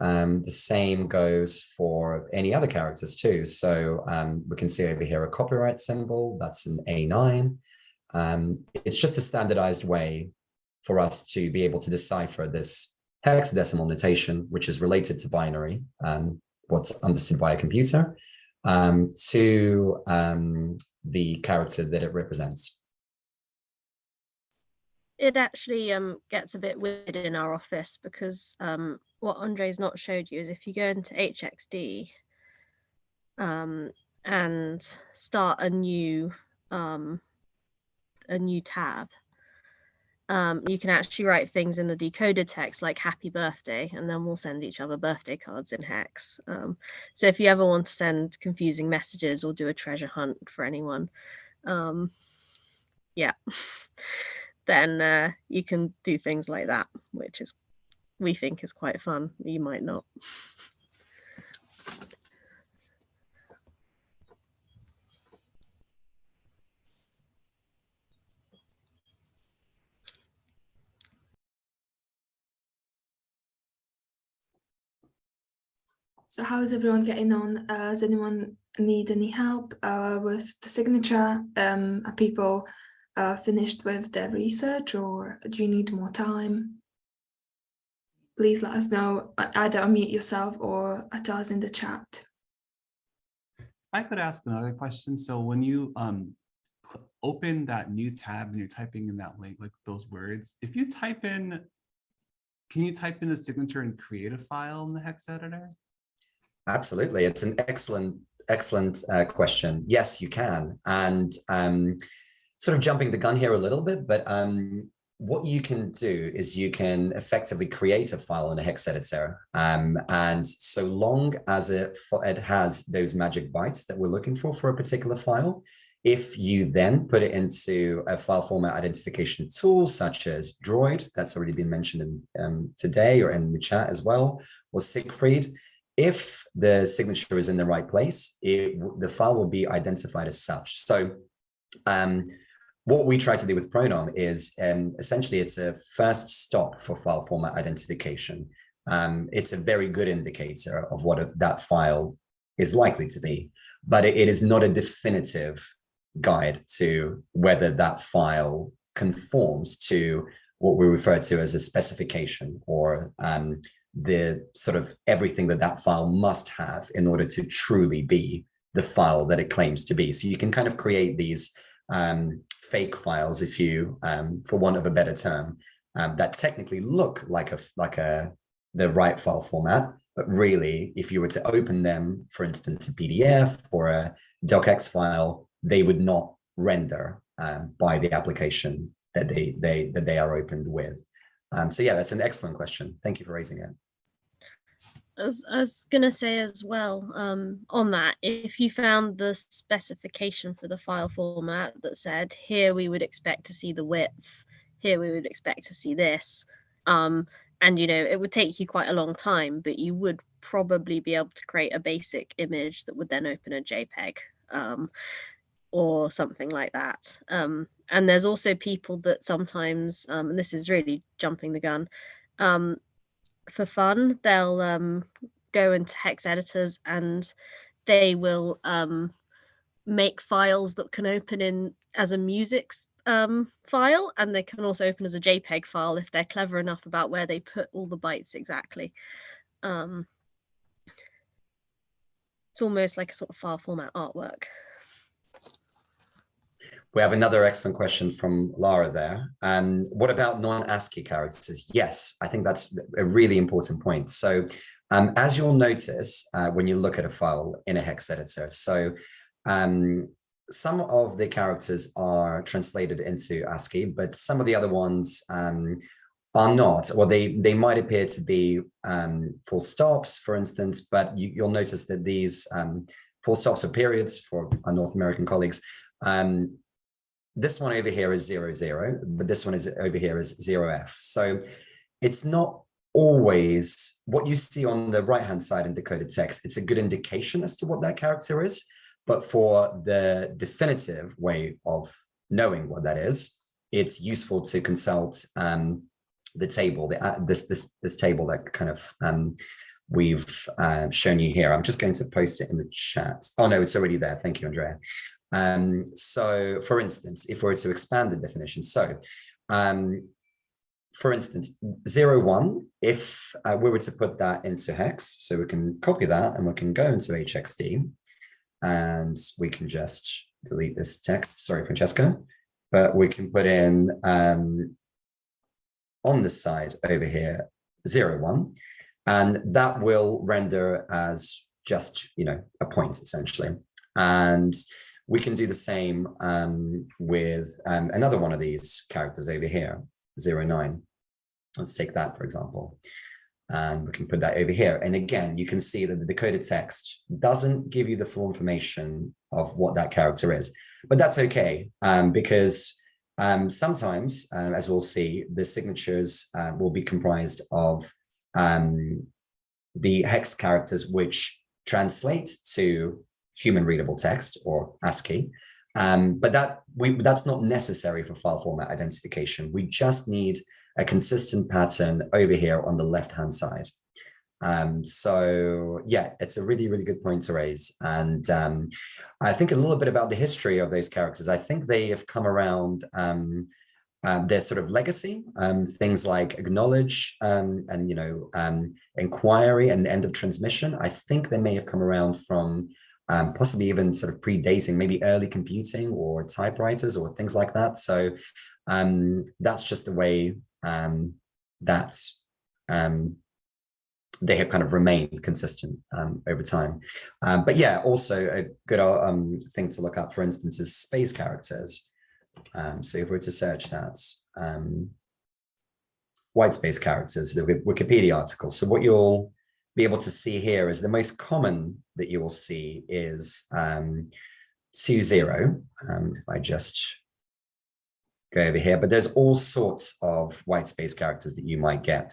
um, the same goes for any other characters too. So um, we can see over here a copyright symbol, that's an A9. Um, it's just a standardized way for us to be able to decipher this hexadecimal notation, which is related to binary, um, what's understood by a computer, um, to um, the character that it represents. It actually um, gets a bit weird in our office because um, what Andre's not showed you is if you go into HXD um, and start a new um, a new tab, um, you can actually write things in the decoded text like happy birthday, and then we'll send each other birthday cards in hex. Um, so if you ever want to send confusing messages or do a treasure hunt for anyone, yeah, then uh, you can do things like that, which is we think is quite fun. You might not. So how is everyone getting on? Uh, does anyone need any help uh, with the signature? Um, are people uh, finished with their research or do you need more time? Please let us know, uh, either unmute yourself or tell us in the chat. I could ask another question. So when you um, open that new tab and you're typing in that link, like those words, if you type in, can you type in a signature and create a file in the hex editor? Absolutely. It's an excellent, excellent uh, question. Yes, you can. And um, sort of jumping the gun here a little bit, but um, what you can do is you can effectively create a file in a hex editor. Um, and so long as it, it has those magic bytes that we're looking for for a particular file, if you then put it into a file format identification tool such as Droid, that's already been mentioned in, um, today or in the chat as well, or Siegfried, if the signature is in the right place, it, the file will be identified as such. So um, what we try to do with Pronom is um, essentially it's a first stop for file format identification. Um, it's a very good indicator of what a, that file is likely to be, but it, it is not a definitive guide to whether that file conforms to what we refer to as a specification or um, the sort of everything that that file must have in order to truly be the file that it claims to be. So you can kind of create these um, fake files, if you, um, for want of a better term, um, that technically look like a like a the right file format, but really, if you were to open them, for instance, a PDF or a docx file, they would not render um, by the application that they they that they are opened with. Um, so yeah, that's an excellent question. Thank you for raising it. I was, I was gonna say as well um, on that, if you found the specification for the file format that said here we would expect to see the width, here we would expect to see this, um, and you know it would take you quite a long time but you would probably be able to create a basic image that would then open a jpeg um, or something like that um, and there's also people that sometimes um, and this is really jumping the gun um, for fun they'll um, go into hex editors and they will um, make files that can open in as a music um, file and they can also open as a JPEG file if they're clever enough about where they put all the bytes exactly. Um, it's almost like a sort of file format artwork. We have another excellent question from Lara there. Um, what about non-ASCII characters? Yes, I think that's a really important point. So um, as you'll notice uh, when you look at a file in a hex editor, so um, some of the characters are translated into ASCII, but some of the other ones um, are not, or they, they might appear to be um, full stops, for instance, but you, will notice that these um, full stops or periods for our North American colleagues, um, this one over here is zero, zero, but this one is over here is zero F. So it's not always what you see on the right-hand side in decoded text. It's a good indication as to what that character is, but for the definitive way of knowing what that is, it's useful to consult um, the table, the, uh, this, this, this table that kind of um, we've uh, shown you here. I'm just going to post it in the chat. Oh, no, it's already there. Thank you, Andrea. Um, so for instance, if we were to expand the definition, so um, for instance, zero one, if uh, we were to put that into hex, so we can copy that and we can go into HXD and we can just delete this text. Sorry, Francesca, but we can put in um, on this side over here, zero one, and that will render as just, you know, a point essentially. And we can do the same um, with um, another one of these characters over here, zero nine. Let's take that, for example and we can put that over here. And again, you can see that the decoded text doesn't give you the full information of what that character is, but that's okay um, because um, sometimes, uh, as we'll see, the signatures uh, will be comprised of um, the hex characters which translate to human readable text or ASCII. Um, but that we, that's not necessary for file format identification. We just need a consistent pattern over here on the left-hand side. Um, so yeah, it's a really, really good point to raise. And um, I think a little bit about the history of those characters. I think they have come around um, um their sort of legacy, um, things like acknowledge um, and, you know, um, inquiry and end of transmission. I think they may have come around from um, possibly even sort of predating maybe early computing or typewriters or things like that. So um, that's just the way um, that um, they have kind of remained consistent um, over time. Um, but yeah, also a good um, thing to look up, for instance, is space characters. So if we were to search that, white space characters, the Wikipedia article. So what you'll be able to see here is the most common that you will see is um, two zero. Um, if I just go over here, but there's all sorts of white space characters that you might get.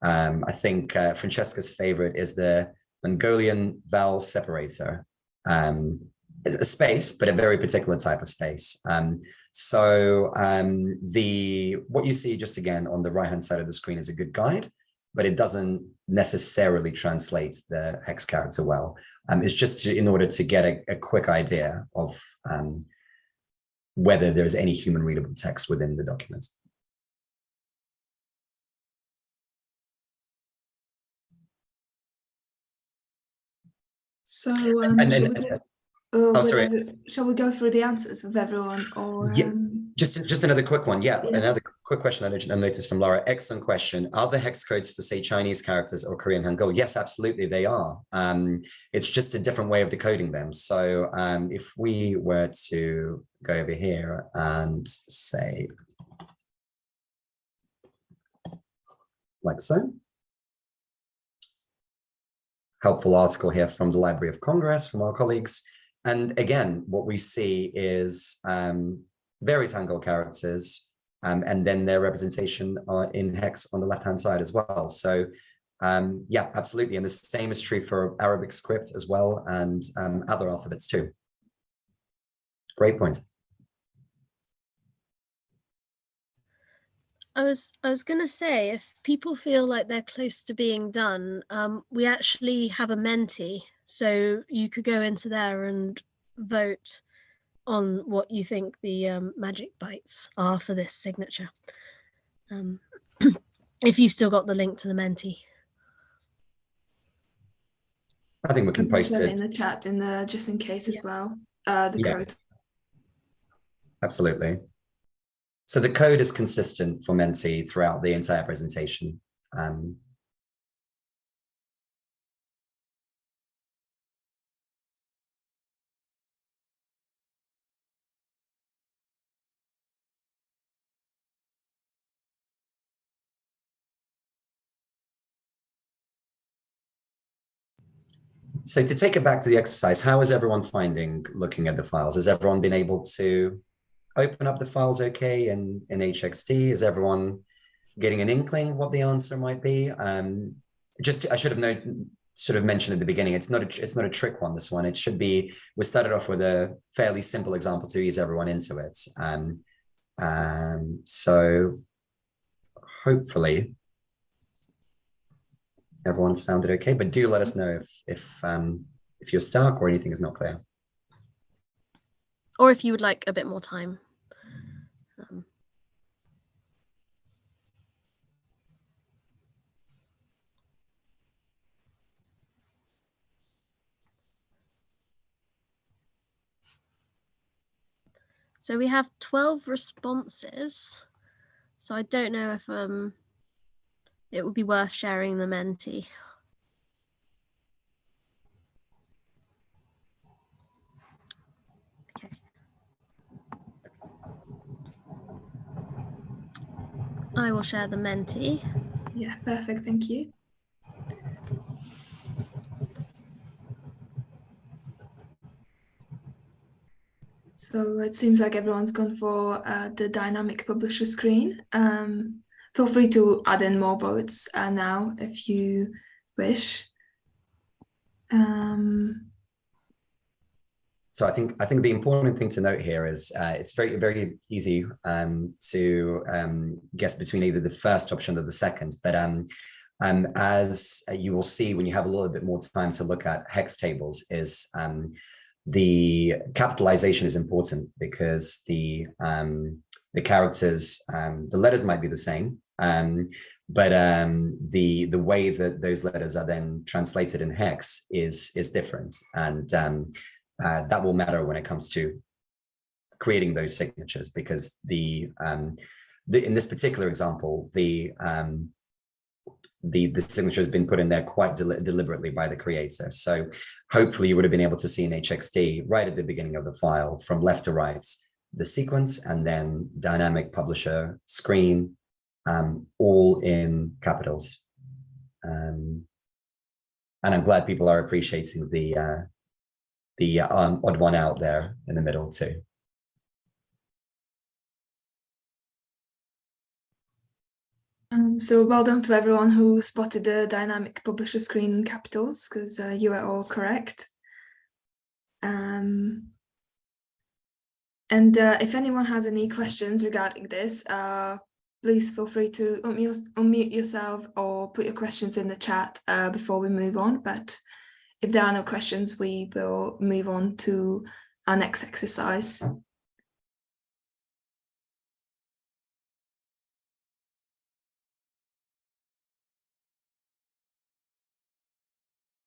Um, I think uh, Francesca's favorite is the Mongolian vowel separator. Um, a space, but a very particular type of space. Um, so um, the what you see just again on the right hand side of the screen is a good guide, but it doesn't necessarily translate the hex character well. Um, it's just to, in order to get a, a quick idea of um, whether there's any human readable text within the document. So, um, and, shall, we go, oh, sorry. shall we go through the answers of everyone? Or yeah, um... just just another quick one. Yeah, yeah, another quick question I noticed from Laura. Excellent question. Are the hex codes for say Chinese characters or Korean Hangul? Yes, absolutely, they are. Um, it's just a different way of decoding them. So um, if we were to go over here and say like so. Helpful article here from the Library of Congress from our colleagues. And again, what we see is um, various Hangul characters um, and then their representation uh, in hex on the left-hand side as well. So um, yeah, absolutely. And the same is true for Arabic script as well and um, other alphabets too. Great point. I was I was gonna say if people feel like they're close to being done, um, we actually have a Menti, so you could go into there and vote on what you think the um, magic bytes are for this signature. Um, if you've still got the link to the Menti. I think we can post it. in the chat in the just in case as well. Uh, the Yeah. code. Absolutely. So the code is consistent for Menti throughout the entire presentation. Um, So to take it back to the exercise, how is everyone finding looking at the files? Has everyone been able to open up the files okay in, in HXD? Is everyone getting an inkling what the answer might be? Um, just, I should have known, sort of mentioned at the beginning, it's not a, it's not a trick one, this one. It should be, we started off with a fairly simple example to ease everyone into it. Um, um, so hopefully everyone's found it okay, but do let us know if, if, um, if you're stuck or anything is not clear. or if you would like a bit more time. Um, so we have 12 responses. So I don't know if um it would be worth sharing the Menti. Okay. I will share the Menti. Yeah, perfect. Thank you. So it seems like everyone's gone for uh, the dynamic publisher screen. Um, feel free to add in more votes uh, now if you wish. Um, So I think I think the important thing to note here is uh, it's very very easy um, to um, guess between either the first option or the second. But um, um, as you will see when you have a little bit more time to look at hex tables, is um, the capitalization is important because the um, the characters um, the letters might be the same, um, but um, the the way that those letters are then translated in hex is is different and um, uh, that will matter when it comes to creating those signatures because the, um, the in this particular example, the um, the the signature has been put in there quite deli deliberately by the creator. So hopefully you would have been able to see in HXD right at the beginning of the file from left to right the sequence and then dynamic publisher screen um, all in capitals. Um, and I'm glad people are appreciating the uh, the um, odd one out there in the middle too. um, so well done to everyone who spotted the dynamic publisher screen in capitals because uh, you are all correct. Um, and uh, if anyone has any questions regarding this, uh, please feel free to unmute, yourself or put your questions in the chat uh, before we move on. But if there are no questions, we will move on to our next exercise.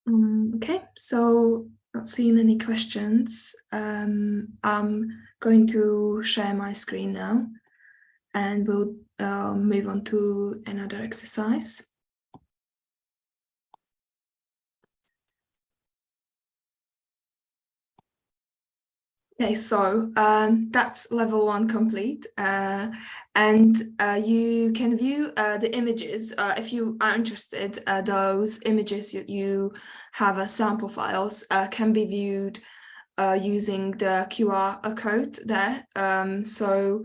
Um, okay, so not seeing any questions. Um, I'm going to share my screen now and we'll uh, move on to another exercise. Okay, so um, that's level one complete. Uh, and uh, you can view uh, the images uh, if you are interested. Uh, those images you have as sample files uh, can be viewed using the QR code there. Um, so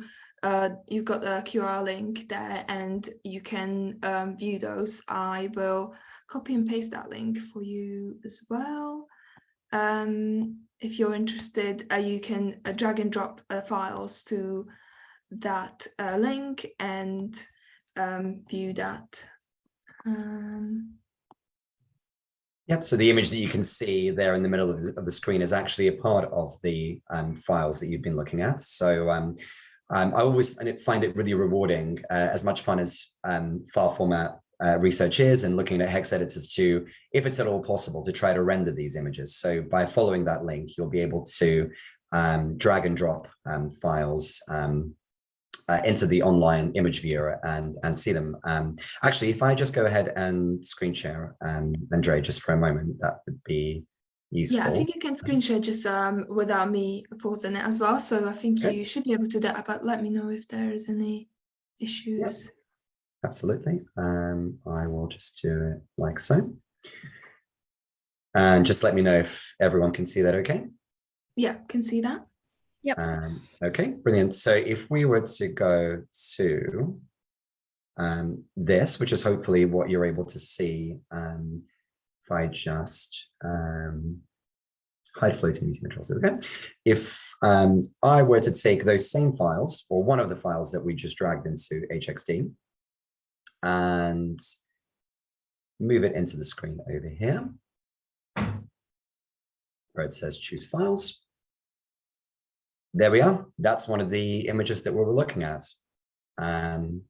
you've got the QR link there and you can um, view those. I will copy and paste that link for you as well. Um, if you're interested, uh, you can uh, drag and drop uh, files to that uh, link and um, view that. Um, Yep, so the image that you can see there in the middle of the, of the screen is actually a part of the um, files that you've been looking at. So um, um, I always find it, really rewarding, uh, as much fun as file format uh, research is and looking at hex editors to, if it's at all possible, to try to render these images. So by following that link, you'll be able to um, drag and drop um, files um, uh, into the online image viewer and and see them. Um, actually, if I just go ahead and screen share, um, Andre, just for a moment, that would be useful. Yeah, I think you can screen share just um, without me pausing it as well. So I think Okay. you should be able to do that, but let me know if there's any issues. Absolutely. Um, I will just do it like so. And just let me know if everyone can see that okay. Yeah, can see that. Um, okay, brilliant. So if we were to go to um, this, which is hopefully what you're able to see, um, if I just um, hide floating meeting controls, okay? If um, I were to take those same files, or one of the files that we just dragged into HXD, and move it into the screen over here, where it says choose files there we are. That's one of the images that we were looking at. Um,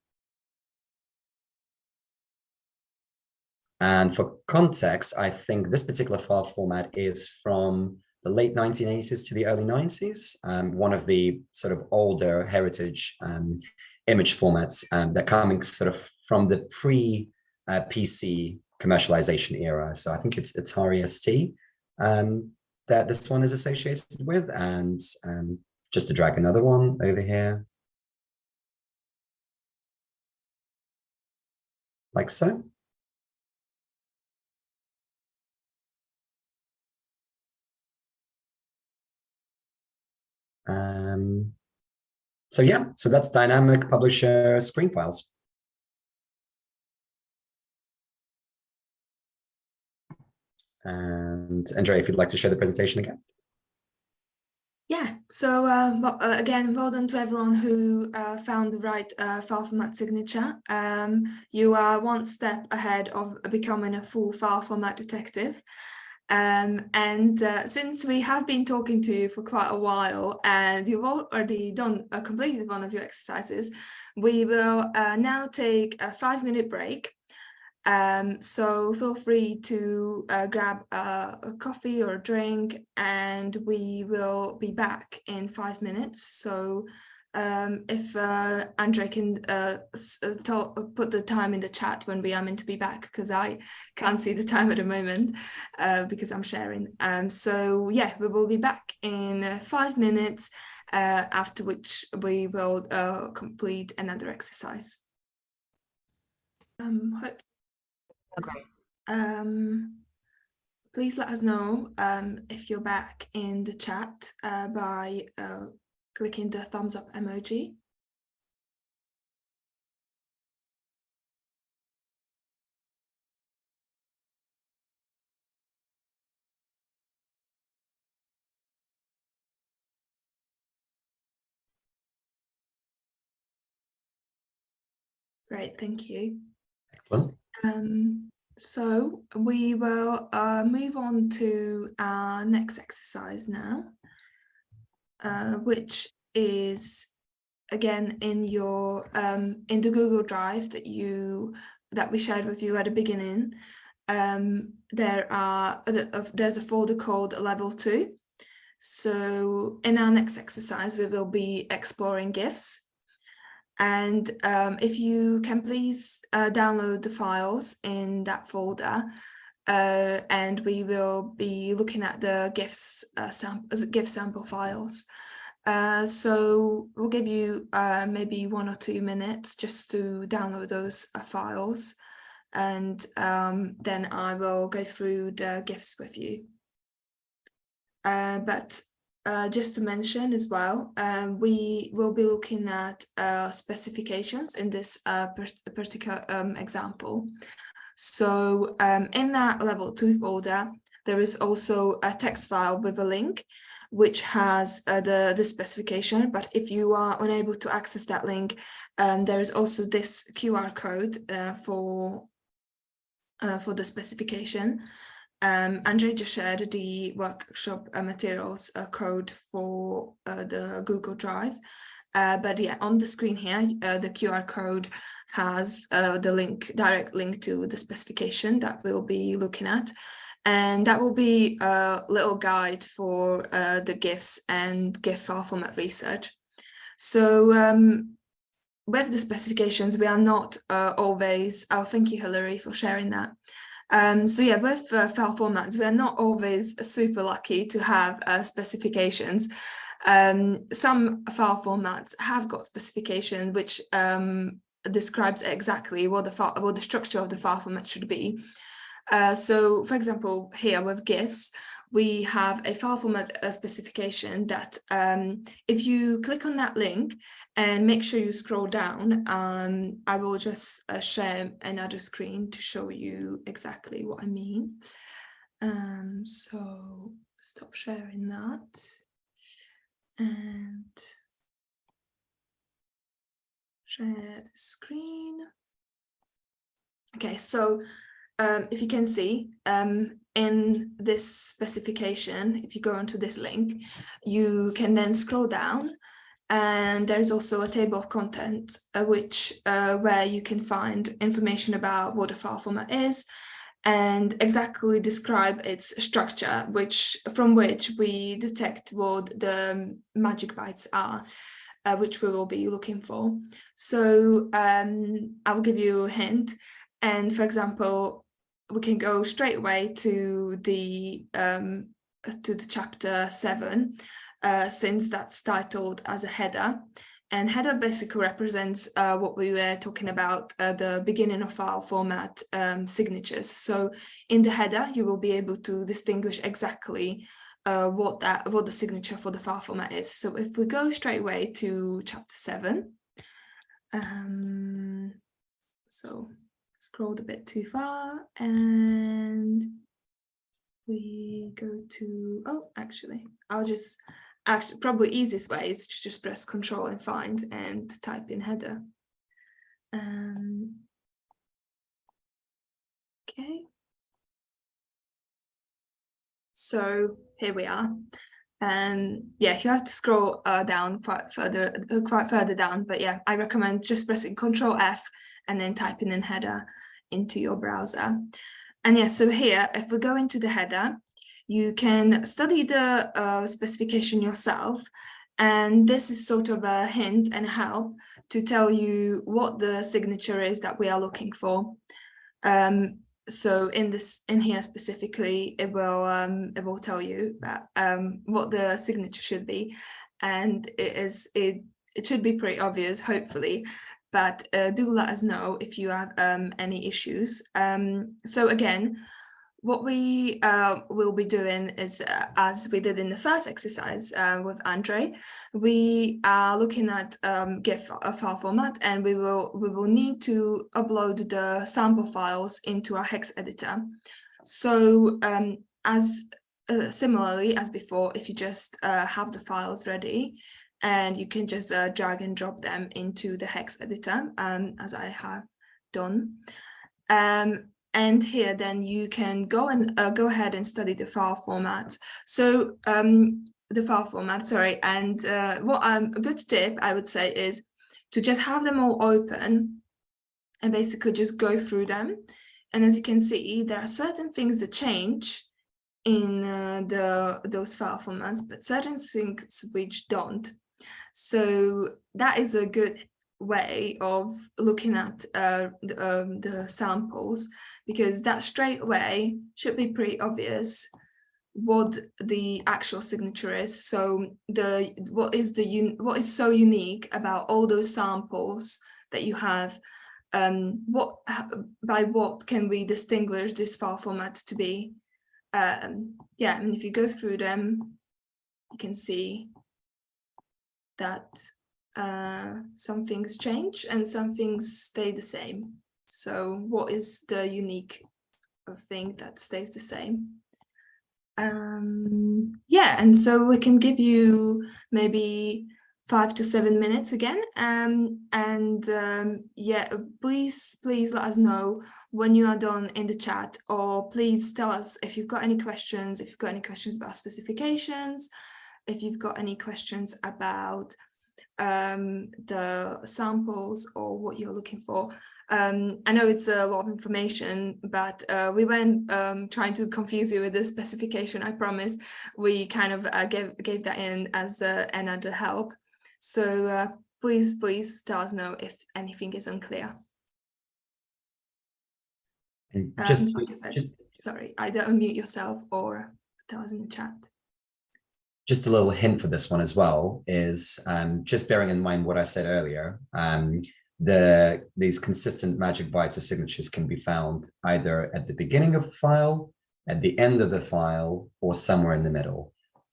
and for context, I think this particular file format is from the late 1980s to the early 90s, um, one of the sort of older heritage um, image formats um, that coming sort of from the pre-PC commercialization era. So I think it's Atari ST um, that this one is associated with. And um, just to drag another one over here. Like so. Um, so yeah, so that's dynamic publisher screen files. And Andrea, if you'd like to share the presentation again. Yeah, so uh, uh, again, well done to everyone who uh, found the right uh, file format signature. Um, you are one step ahead of becoming a full file format detective. Um, and uh, since we have been talking to you for quite a while and you've already done uh, completed one of your exercises, we will uh, now take a five minute break um, so feel free to uh, grab a, a, coffee or a drink and we will be back in five minutes. So um, if uh, Andre can uh, tell, put the time in the chat when we are meant to be back because I can't see the time at the moment uh, because I'm sharing. Um, so yeah, we will be back in uh, five minutes uh, after which we will uh, complete another exercise. Um, Okay. um, please let us know um, if you're back in the chat uh, by uh, clicking the thumbs up emoji. Great, thank you. Excellent. Um, so we will uh, move on to our next exercise now, uh, which is again in your um, in the Google Drive that you that we shared with you at the beginning. Um, there are there's a folder called level two. So in our next exercise, we will be exploring GIFs and um, if you can please uh, download the files in that folder, uh, and we will be looking at the GIFs uh, sam GIF sample files. Uh, so we'll give you uh, maybe one or two minutes just to download those uh, files, and um, then I will go through the GIFs with you. but uh, just to mention as well, um, we will be looking at specifications in this particular um, example. So um, in that level two folder, there is also a text file with a link which has uh, the, the specification. But if you are unable to access that link, um, there is also this QR code uh, for, uh, for the specification. Um, Andre just shared the workshop uh, materials uh, code for uh, the Google Drive. but yeah, on the screen here, the QR code has the link, direct link to the specification that we'll be looking at. And that will be a little guide for uh, the GIFs and GIF file format research. So um, with the specifications, we are not uh, always, oh, thank you, Hilary, for sharing that. Um, so yeah, with uh, file formats, we are not always super lucky to have uh, specifications. Um, some file formats have got specification which um, describes exactly what the file, what the structure of the file format should be. Uh, so for example, here with GIFs, we have a file format specification that um, if you click on that link and make sure you scroll down, um, I will just uh, share another screen to show you exactly what I mean. Um, so stop sharing that and share the screen. Okay, so um, if you can see um, in this specification, if you go onto this link, you can then scroll down and there's also a table of content uh, which uh, where you can find information about what a file format is and exactly describe its structure which from which we detect what the magic bytes are uh, which we will be looking for so um, i will give you a hint and for example we can go straight away to the um, to the chapter seven, uh, since that's titled as a header. And header basically represents uh, what we were talking about at the beginning of our format um, signatures. So in the header, you will be able to distinguish exactly uh, what that what the signature for the file format is. So if we go straight away to chapter seven, um, so scrolled a bit too far and we go to, oh, actually, I'll just, actually, probably easiest way is to just press control and find and type in header. Um, okay. So here we are. And yeah, you have to scroll uh, down quite further, uh, quite further down. But yeah, I recommend just pressing Control F and then typing in header into your browser. And yeah, so here, if we go into the header, you can study the uh, specification yourself. And this is sort of a hint and help to tell you what the signature is that we are looking for. Um, so in this in here specifically, it will um, it will tell you that, um, what the signature should be, and it is it it should be pretty obvious, hopefully but uh, do let us know if you have um, any issues. Um, so again, what we uh, will be doing is, uh, as we did in the first exercise uh, with Andre, we are looking at um, GIF file format, and we will we will need to upload the sample files into our hex editor. So um, as uh, similarly as before, if you just uh, have the files ready, and you can just uh, drag and drop them into the hex editor um, as I have done. Um, and here then you can go and uh, go ahead and study the file formats. So um, the file format, sorry, and uh, what um, a good tip I would say is to just have them all open and basically just go through them. And as you can see, there are certain things that change in uh, the those file formats, but certain things which don't. So that is a good way of looking at uh, the, um, the samples because that straight away should be pretty obvious what the actual signature is. So the what is the what is so unique about all those samples that you have? Um, what by what can we distinguish this file format to be? Um, yeah, and if you go through them, you can see that uh, some things change and some things stay the same. So what is the unique thing that stays the same? Um, yeah, and so we can give you maybe five to seven minutes again. Um, and um, yeah, please, please let us know when you are done in the chat or please tell us if you've got any questions, if you've got any questions about specifications, if you've got any questions about um, the samples or what you're looking for. Um, I know it's a lot of information, but uh, we weren't um, trying to confuse you with the specification, I promise. We kind of uh, gave, gave that in as uh, another help. So uh, please, please tell us know if anything is unclear. And just, Um, like I said, just, Sorry, either unmute yourself or tell us in the chat. Just a little hint for this one as well is um, just bearing in mind what I said earlier. Um, the these consistent magic bytes of signatures can be found either at the beginning of the file, at the end of the file, or somewhere in the middle.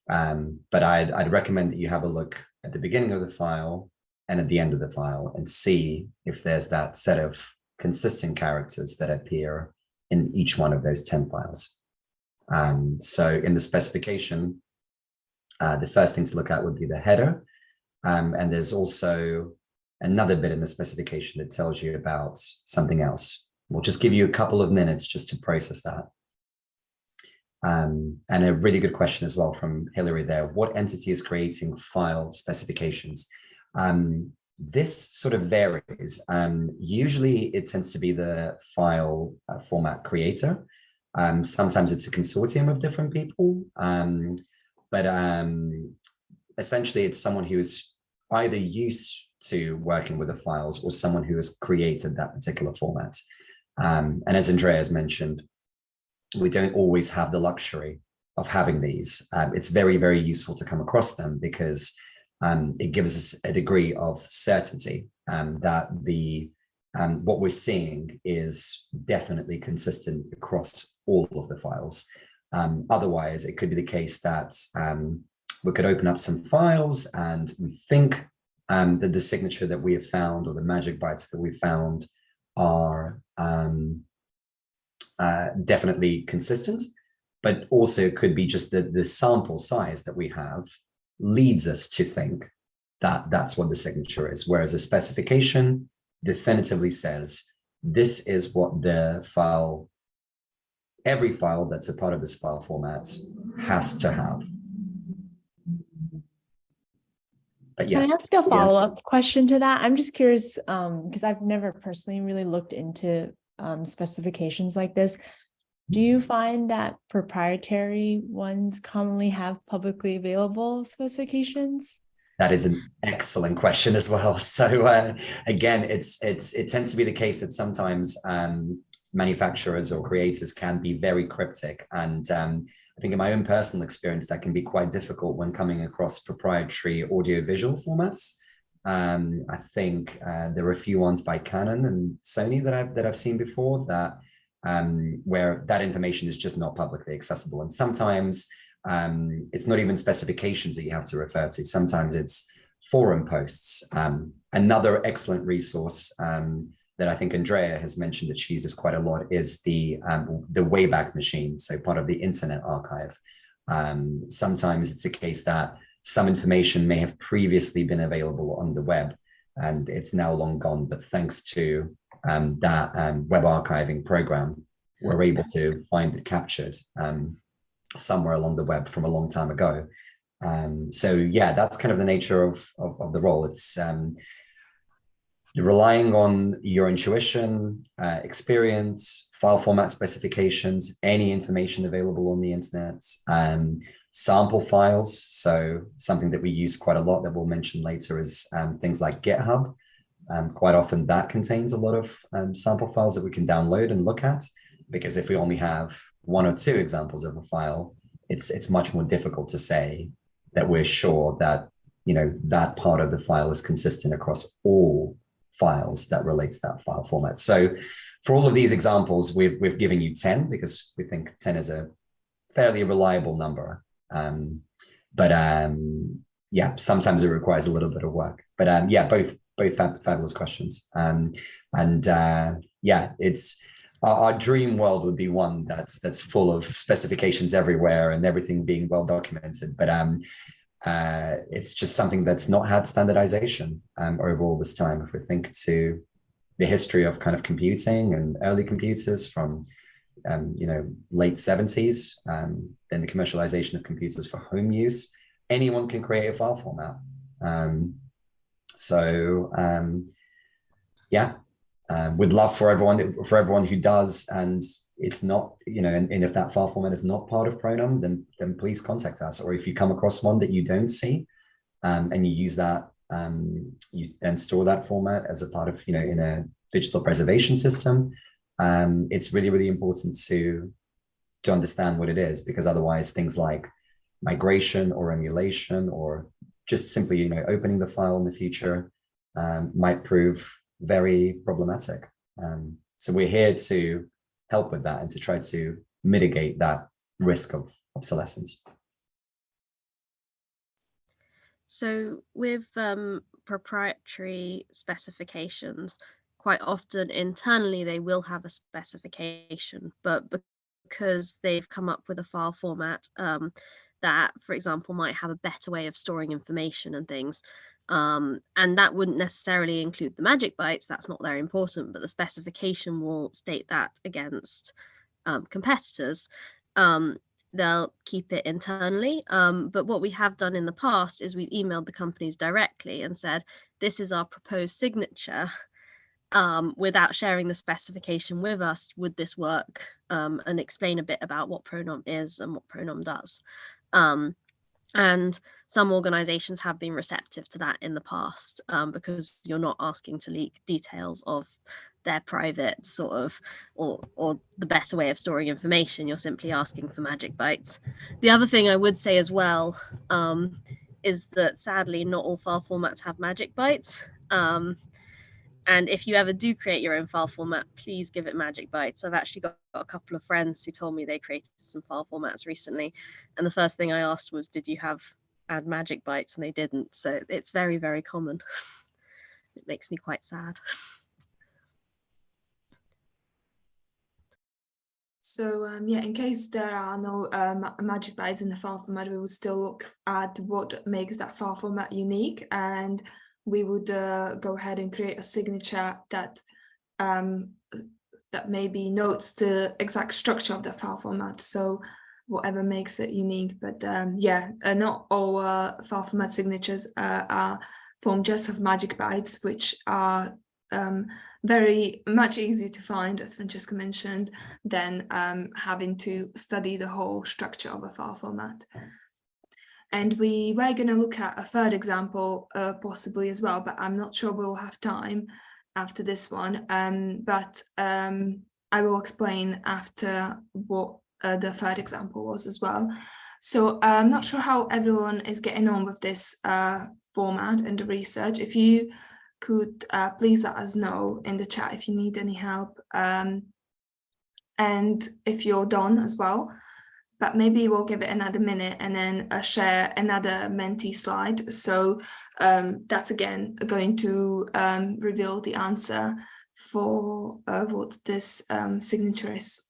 Um, but I'd, I'd recommend that you have a look at the beginning of the file and at the end of the file and see if there's that set of consistent characters that appear in each one of those 10 files. Um, so in the specification, uh, the first thing to look at would be the header. Um, and there's also another bit in the specification that tells you about something else. We'll just give you a couple of minutes just to process that. Um, and a really good question as well from Hillary there. What entity is creating file specifications? Um, this sort of varies. Um, usually it tends to be the file uh, format creator. Um, sometimes it's a consortium of different people, um, but um, essentially it's someone who is either used to working with the files or someone who has created that particular format. Um, and as Andreas mentioned, we don't always have the luxury of having these. Um, it's very, very useful to come across them because um, it gives us a degree of certainty um, that the um, what we're seeing is definitely consistent across all of the files. Um, otherwise, it could be the case that um, we could open up some files and we think um, that the signature that we have found or the magic bytes that we found are um, uh, definitely consistent, but also could be just that the sample size that we have leads us to think that that's what the signature is. Whereas a specification definitively says, this is what the file, every file that's a part of this file format has to have. But yeah, Can I ask a follow-up question to that? I'm just curious, um, because I've never personally really looked into um specifications like this. Do you find that proprietary ones commonly have publicly available specifications? That is an excellent question as well. So uh, again, it's it's it tends to be the case that sometimes um, manufacturers or creators can be very cryptic, and um, I think in my own personal experience, that can be quite difficult when coming across proprietary audiovisual formats. Um, I think uh, there are a few ones by Canon and Sony that I've that I've seen before that um, where that information is just not publicly accessible, and sometimes um, it's not even specifications that you have to refer to. Sometimes it's forum posts. Um, another excellent resource um, that I think Andrea has mentioned that she uses quite a lot is the, um, the Wayback Machine, so part of the Internet Archive. Um, sometimes it's a case that some information may have previously been available on the web and it's now long gone, but thanks to um, that web archiving program, we're able to find it captured somewhere along the web from a long time ago. Um, so yeah, that's kind of the nature of, of, of the role. It's relying on your intuition, uh, experience, file format specifications, any information available on the internet, um, sample files. So something that we use quite a lot that we'll mention later is um, things like GitHub. Um, quite often that contains a lot of um, sample files that we can download and look at, because if we only have one or two examples of a file, it's it's much more difficult to say that we're sure that you know that part of the file is consistent across all files that relate to that file format. So for all of these examples, we've we've given you 10 because we think 10 is a fairly reliable number. Um, but um, yeah, sometimes it requires a little bit of work. But um, yeah, both both fab fabulous questions. Um, and uh, yeah, it's our, our, dream world would be one that's that's full of specifications everywhere and everything being well documented. But um, uh, it's just something that's not had standardization um, over all this time. If we think to the history of kind of computing and early computers from um, you know late 70s, um, then the commercialization of computers for home use, anyone can create a file format. Um, so um, yeah, um, would love for everyone for everyone who does and it's not you know and, and, if that file format is not part of Pronom then then please contact us or if you come across one that you don't see um, and you use that um, you and store that format as a part of you know in a digital preservation system um, it's really really important to to understand what it is because otherwise things like migration or emulation or just simply you know opening the file in the future um, might prove very problematic. Um, so we're here to help with that and to try to mitigate that risk of obsolescence. So with um, proprietary specifications, quite often internally they will have a specification, but because they've come up with a file format um, that, for example, might have a better way of storing information and things, um, and that wouldn't necessarily include the magic bytes, that's not very important, but the specification will state that against um, competitors. Um, they'll keep it internally. Um, but what we have done in the past is we've emailed the companies directly and said, this is our proposed signature. Um, without sharing the specification with us, would this work? Um, and explain a bit about what Pronom is and what Pronom does. Um, and some organizations have been receptive to that in the past um, because you're not asking to leak details of their private sort of or or the better way of storing information you're simply asking for magic bytes the other thing i would say as well um, is that sadly not all file formats have magic bytes um, and if you ever do create your own file format, please give it magic bytes. I've actually got, got, a couple of friends who told me they created some file formats recently. And the first thing I asked was, did you have add magic bytes? And they didn't. So it's very, very common. it makes me quite sad. So um, yeah, in case there are no um, magic bytes in the file format, we will still look at what makes that file format unique and we would uh, go ahead and create a signature that um, that maybe notes the exact structure of the file format. So whatever makes it unique. But um, yeah, uh, not all uh, file format signatures uh, are formed just of magic bytes, which are um, very much easier to find, as Francesca mentioned, than um, having to study the whole structure of a file format. And we were going to look at a third example uh, possibly as well, but I'm not sure we'll have time after this one. Um, but um, I will explain after what uh, the third example was as well. So uh, I'm not sure how everyone is getting on with this uh, format and the research. If you could uh, please let us know in the chat if you need any help um, and if you're done as well but maybe we'll give it another minute and then uh, share another Menti slide. So um, that's again going to um, reveal the answer for uh, what this um, signature is.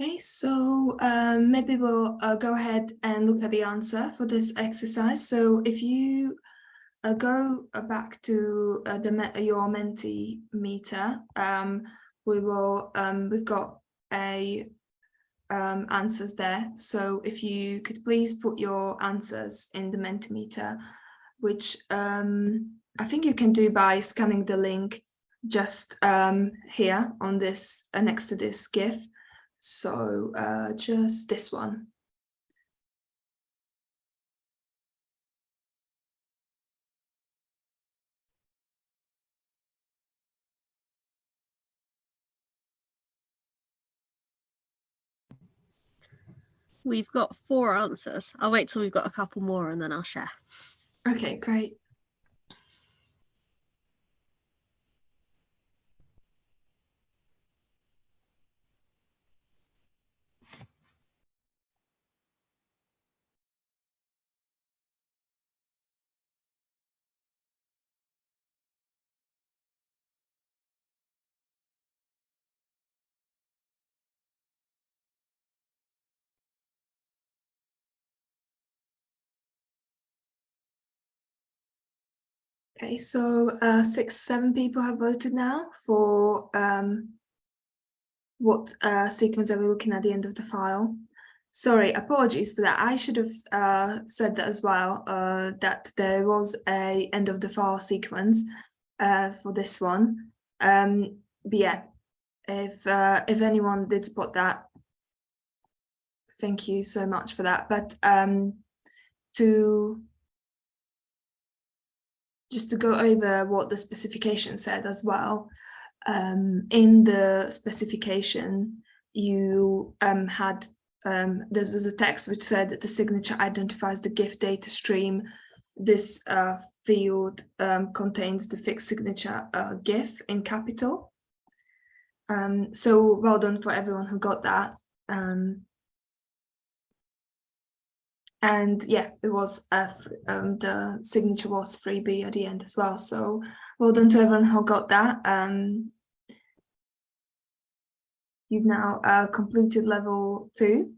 Okay, so um, maybe we'll uh, go ahead and look at the answer for this exercise. So if you uh, go uh, back to uh, the your Mentimeter, um, we will um, we've got a um, answers there. So if you could please put your answers in the Mentimeter, which um, I think you can do by scanning the link just um, here on this uh, next to this GIF. So uh, just this one. We've got four answers. I'll wait till we've got a couple more and then I'll share. Okay, great. Okay, so uh, six, seven people have voted now for um, what uh, sequence are we looking at the end of the file. Sorry, apologies for that. I should have uh, said that as well, uh, that there was a end of the file sequence uh, for this one. Um, but yeah, if uh, if anyone did spot that, thank you so much for that. But um, to just to go over what the specification said as well. Um, in the specification, you um, had, um, there was a text which said that the signature identifies the GIF data stream. This uh, field um, contains the fixed signature uh, GIF in capital. Um, so well done for everyone who got that. Um, and yeah, it was uh, um, the signature was 3B at the end as well. So well done to everyone who got that. Um, you've now uh, completed level two.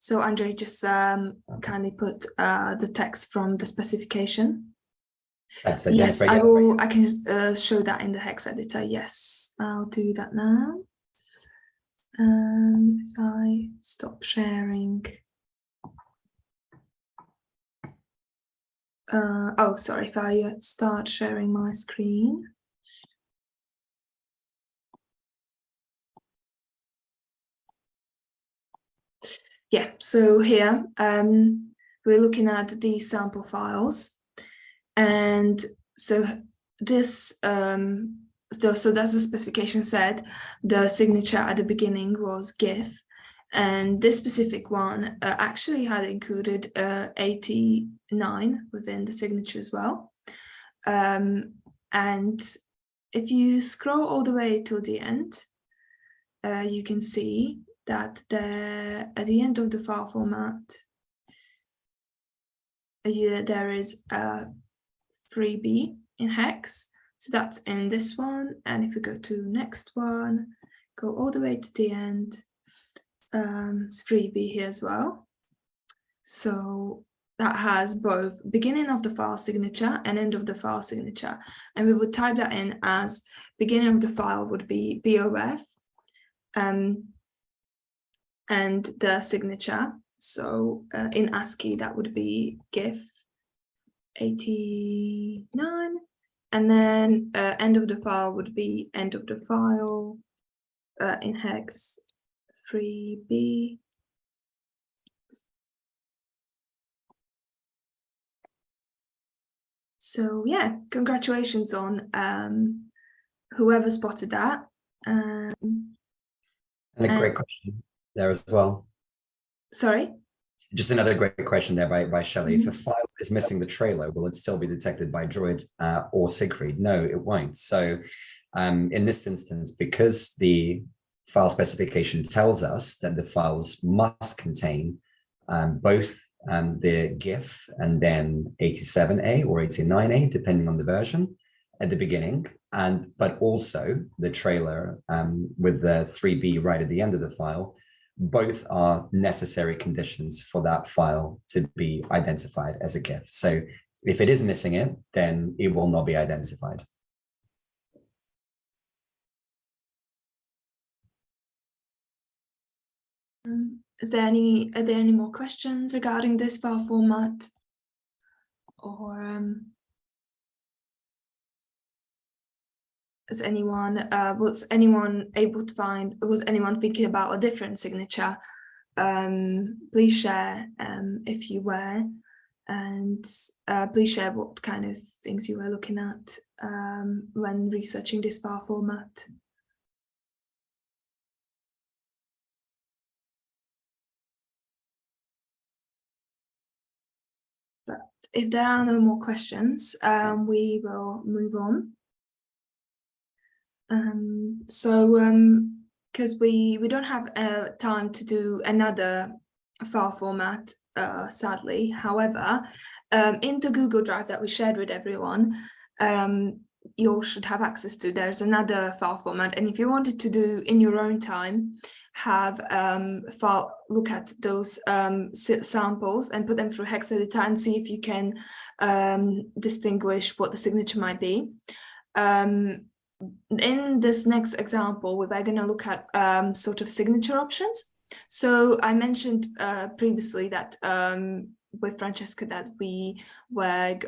So Andre just um, kindly put uh, the text from the specification. That's yes, I will. I can uh, show that in the hex editor. Yes, I'll do that now. Um, if I stop sharing. Uh, oh, sorry, if I uh, start sharing my screen. Yeah, so here um, we're looking at the sample files. And so this um, so, so that's the specification said. The signature at the beginning was GIF. And this specific one uh, actually had included uh, 89 within the signature as well. Um, and if you scroll all the way till the end, uh, you can see that the, at the end of the file format, uh, there is a 3B in hex so that's in this one. And if we go to next one, go all the way to the end, um, it's 3B here as well. So that has both beginning of the file signature and end of the file signature. And we would type that in as beginning of the file would be BOF um, and the signature. So uh, in ASCII, that would be GIF 89 and then uh, end of the file would be end of the file uh, in hex 3b. So yeah, congratulations on um, whoever spotted that. Um, and a great question there as well. Sorry? Just another great question there by, by Shelley. Mm -hmm. If a mm-hmm. file is missing the trailer, will it still be detected by Droid uh, or Siegfried? No, it won't. So um, in this instance, because the file specification tells us that the files must contain um, both um, the GIF and then 87A or 89A, depending on the version, at the beginning, and but also the trailer um, with the 3B right at the end of the file, both are necessary conditions for that file to be identified as a GIF. So if it is missing it, then it will not be identified. Um, is there any, are there any more questions regarding this file format? Or um, is anyone, uh, was anyone able to find, was anyone thinking about a different signature? Um, please share um, if you were, and uh, please share what kind of things you were looking at um, when researching this file format. But if there are no more questions, um, we will move on. Um, so, um, because we we don't have uh, time to do another file format, uh, sadly. However, um, in the Google Drive that we shared with everyone, um, you should have access to. There's another file format, and if you wanted to do in your own time, have um, file look at those um, samples and put them through hex editor and see if you can um, distinguish what the signature might be. Um, in this next example, we're going to look at um, sort of signature options. So I mentioned uh, previously that um, with Francesca that we were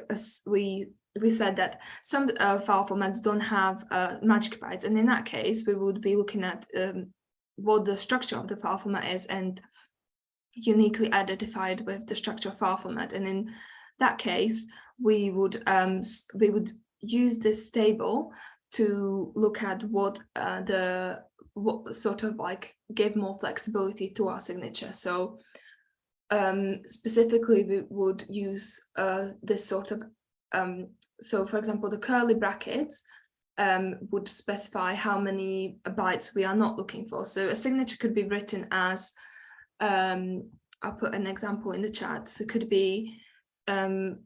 we we said that some uh, file formats don't have uh, magic bytes, and in that case, we would be looking at um, what the structure of the file format is and uniquely identified with the structure of file format. And in that case, we would um, we would use this table to look at what uh, the what sort of like give more flexibility to our signature. So um, specifically, we would use uh, this sort of um, so for example, the curly brackets um, would specify how many bytes we are not looking for. So a signature could be written as, um, I'll put an example in the chat. So it could be um,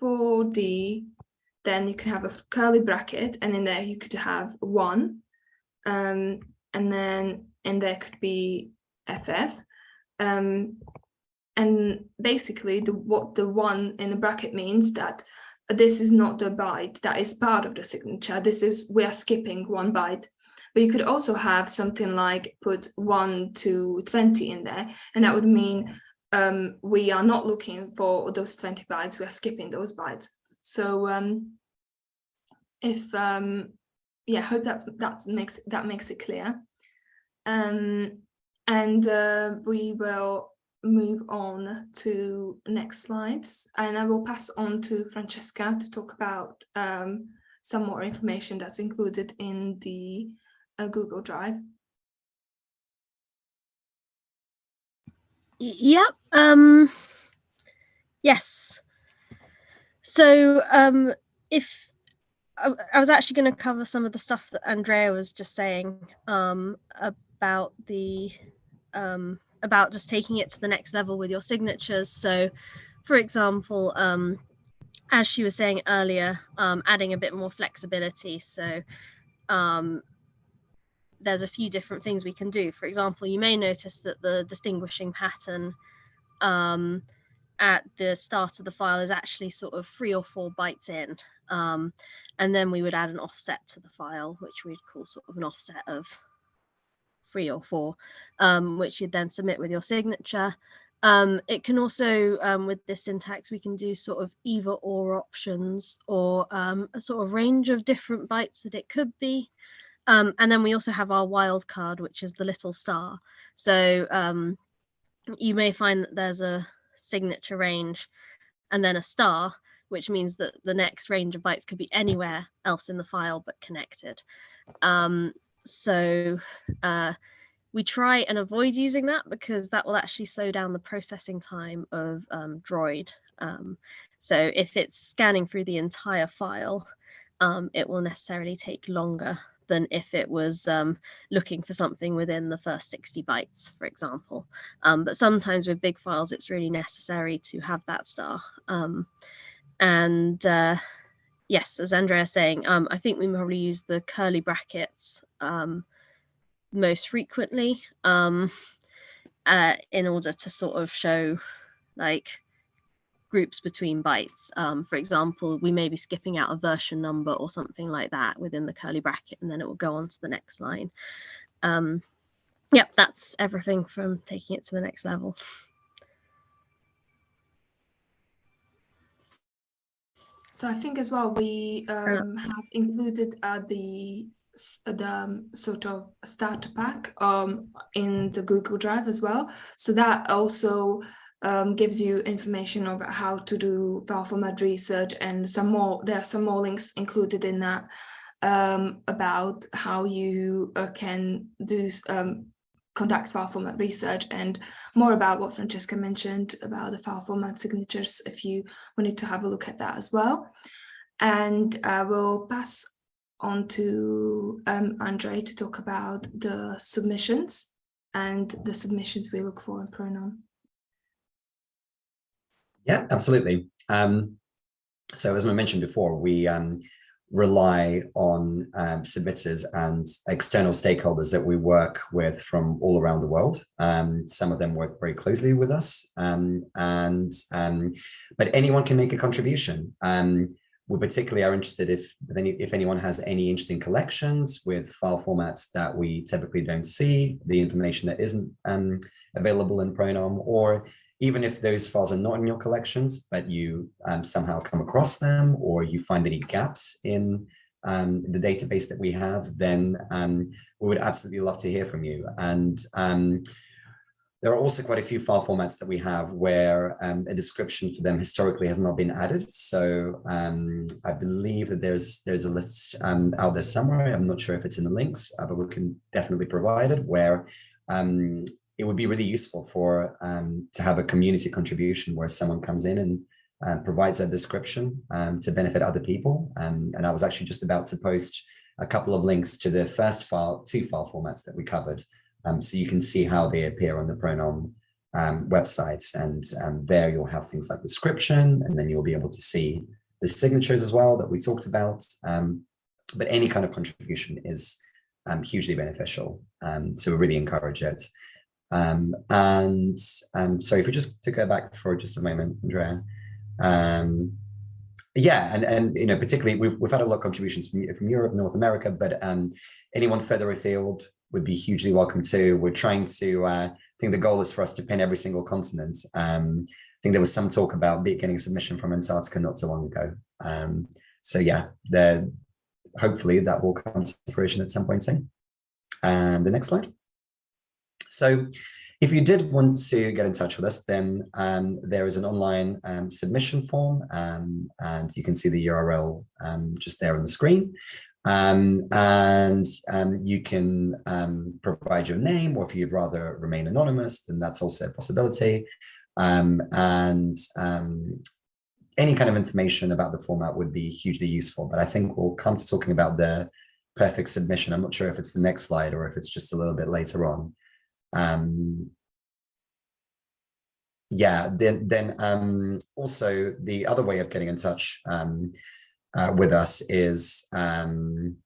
4D, then you can have a curly bracket and in there you could have one. Um, and then in there could be FF. Um, and basically the what the one in the bracket means that this is not the byte that is part of the signature. This is, we are skipping one byte. But you could also have something like put 1 to 20 in there, and that would mean um, we are not looking for those 20 bytes, we are skipping those bytes. So um, if, um, yeah, hope that's, that's makes, that makes it clear. Um, and uh, we will move on to next slides and I will pass on to Francesca to talk about um, some more information that's included in the uh, Google Drive. Yep. Um, yes. So um, if I, I was actually going to cover some of the stuff that Andrea was just saying um, about the um, about just taking it to the next level with your signatures. So, for example, um, as she was saying earlier, um, adding a bit more flexibility. So um, there's a few different things we can do. For example, you may notice that the distinguishing pattern um, at the start of the file is actually sort of three or four bytes in. Um, and then we would add an offset to the file, which we'd call sort of an offset of three or four, um, which you'd then submit with your signature. Um, it can also, um, with this syntax, we can do sort of either or options or um, a sort of range of different bytes that it could be. Um, and then we also have our wildcard, which is the little star. So you may find that there's a signature range and then a star, which means that the next range of bytes could be anywhere else in the file but connected. Um, so uh, we try and avoid using that because that will actually slow down the processing time of um, Droid. Um, so if it's scanning through the entire file, um, it will necessarily take longer than if it was um, looking for something within the first 60 bytes, for example. Um, but sometimes with big files, it's really necessary to have that star. Um, and uh, yes, as Andrea is saying, um, I think we probably use the curly brackets um, most frequently um, uh, in order to sort of show like groups between bytes. Um, for example, we may be skipping out a version number or something like that within the curly bracket, and then it will go on to the next line. Um, yep, that's everything from taking it to the next level. So I think as well we um, have included uh, the the um, sort of starter pack um, in the Google Drive as well. So that also um, gives you information about how to do file format research and some more. There are some more links included in that um, about how you uh, can do um, conduct file format research and more about what Francesca mentioned about the file format signatures if you wanted to have a look at that as well. And I will pass on to um, Andre to talk about the submissions and the submissions we look for in Pronom. Yeah, absolutely. Um, so as I mentioned before, we um, rely on um, submitters and external stakeholders that we work with from all around the world. Um, some of them work very closely with us, um, and um, but anyone can make a contribution. Um, we particularly are interested if if anyone has any interesting collections with file formats that we typically don't see, the information that isn't um, available in Pronom, or even if those files are not in your collections, but you um, somehow come across them or you find any gaps in um, the database that we have, then um, we would absolutely love to hear from you. And um, there are also quite a few file formats that we have where um, a description for them historically has not been added. So um, I believe that there's there's a list out there somewhere. I'm not sure if it's in the links, uh, but we can definitely provide it where um, it would be really useful for um, to have a community contribution where someone comes in and uh, provides a description um, to benefit other people. Um, and I was actually just about to post a couple of links to the first file, two file formats that we covered. Um, so you can see how they appear on the Pronom um, websites. And there you'll have things like description, and then you'll be able to see the signatures as well that we talked about. But any kind of contribution is hugely beneficial. So we really encourage it. Um, and um, so if we just to go back for just a moment, Andrea. Um, yeah, and and you know, particularly we've we've had a lot of contributions from from Europe, North America, but um, anyone further afield would be hugely welcome too. We're trying to. Uh, I think the goal is for us to pin every single continent. Um, I think there was some talk about getting a submission from Antarctica not too long ago. Um, so yeah, there. Hopefully that will come to fruition at some point soon. And the next slide. So if you did want to get in touch with us, then um, there is an online um, submission form um, and you can see the URL um, just there on the screen. Um, and you can provide your name or if you'd rather remain anonymous, then that's also a possibility. and any kind of information about the format would be hugely useful, but I think we'll come to talking about the perfect submission. I'm not sure if it's the next slide or if it's just a little bit later on. Um, yeah, then then um, also the other way of getting in touch um, uh, with us is um,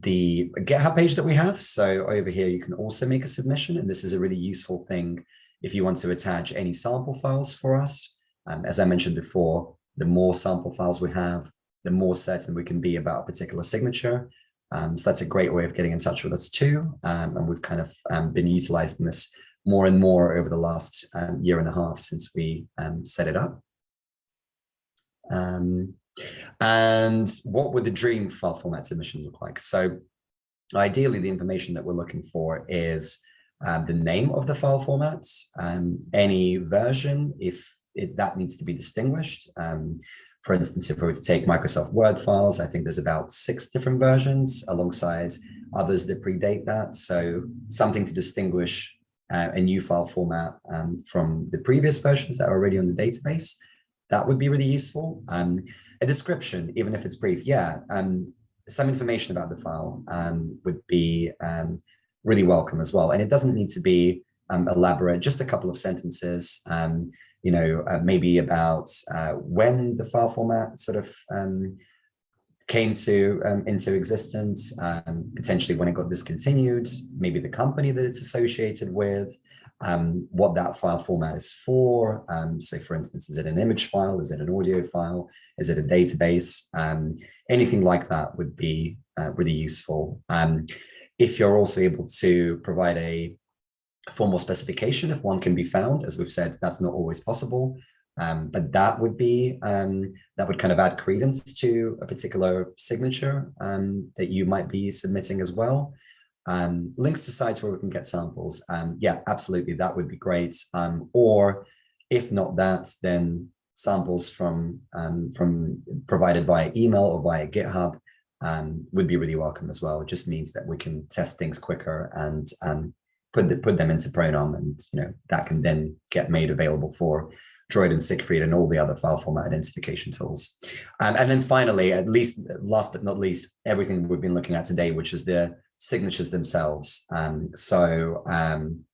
the GitHub page that we have. So over here, you can also make a submission, and this is a really useful thing if you want to attach any sample files for us. Um, as I mentioned before, the more sample files we have, the more certain we can be about a particular signature. Um, so that's a great way of getting in touch with us too. Um, and we've kind of um, been utilizing this more and more over the last um, year and a half since we um, set it up. Um, and what would the dream file format submissions look like? So ideally, the information that we're looking for is the name of the file formats, and any version, if it, that needs to be distinguished. Um, for instance, if we were to take Microsoft Word files, I think there's about six different versions alongside others that predate that. So something to distinguish uh, a new file format um, from the previous versions that are already on the database. That would be really useful. Um, a description, even if it's brief, yeah, um, some information about the file um, would be um, really welcome as well. And it doesn't need to be um, elaborate, just a couple of sentences you know, uh, maybe about uh, when the file format sort of um, came to um, into existence, um, potentially when it got discontinued, maybe the company that it's associated with, um, what that file format is for. Um, so for instance, is it an image file? Is it an audio file? Is it a database? Um, anything like that would be uh, really useful. Um, if you're also able to provide a formal specification, if one can be found, as we've said, that's not always possible. Um, but that would be um, that would kind of add credence to a particular signature um, that you might be submitting as well. Um, links to sites where we can get samples. Um, yeah, absolutely, that would be great. Um, or if not that, then samples from from provided via email or via GitHub would be really welcome as well. It just means that we can test things quicker and put the, put them into Pronom, and you know that can then get made available for Droid and Siegfried and all the other file format identification tools. Um, and then finally, at least last but not least, everything we've been looking at today, which is the signatures themselves. Um, so um,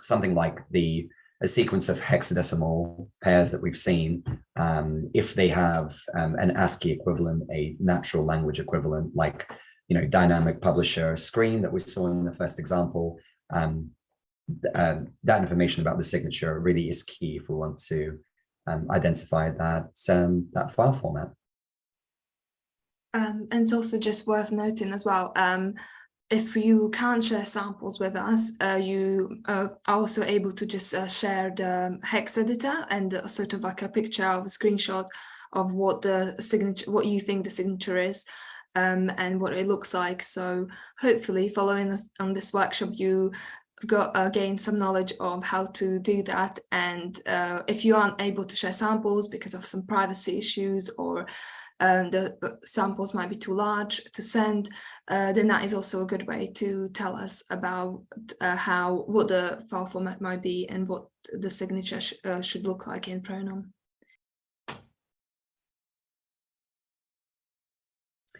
something like the a sequence of hexadecimal pairs that we've seen, um, if they have um, an ASCII equivalent, a natural language equivalent, like you know dynamic publisher screen that we saw in the first example, um, uh, that information about the signature really is key if we want to um, identify that um, that file format. Um, and it's also just worth noting as well, um, if you can't share samples with us, uh, you are also able to just uh, share the hex editor and sort of like a picture of a screenshot of what the signature, what you think the signature is. Um, and what it looks like. So hopefully following this on this workshop, you got uh, gain some knowledge of how to do that and uh, if you aren't able to share samples because of some privacy issues or um, the uh, samples might be too large to send uh, then that is also a good way to tell us about uh, how what the file format might be and what the signature sh uh, should look like in pronom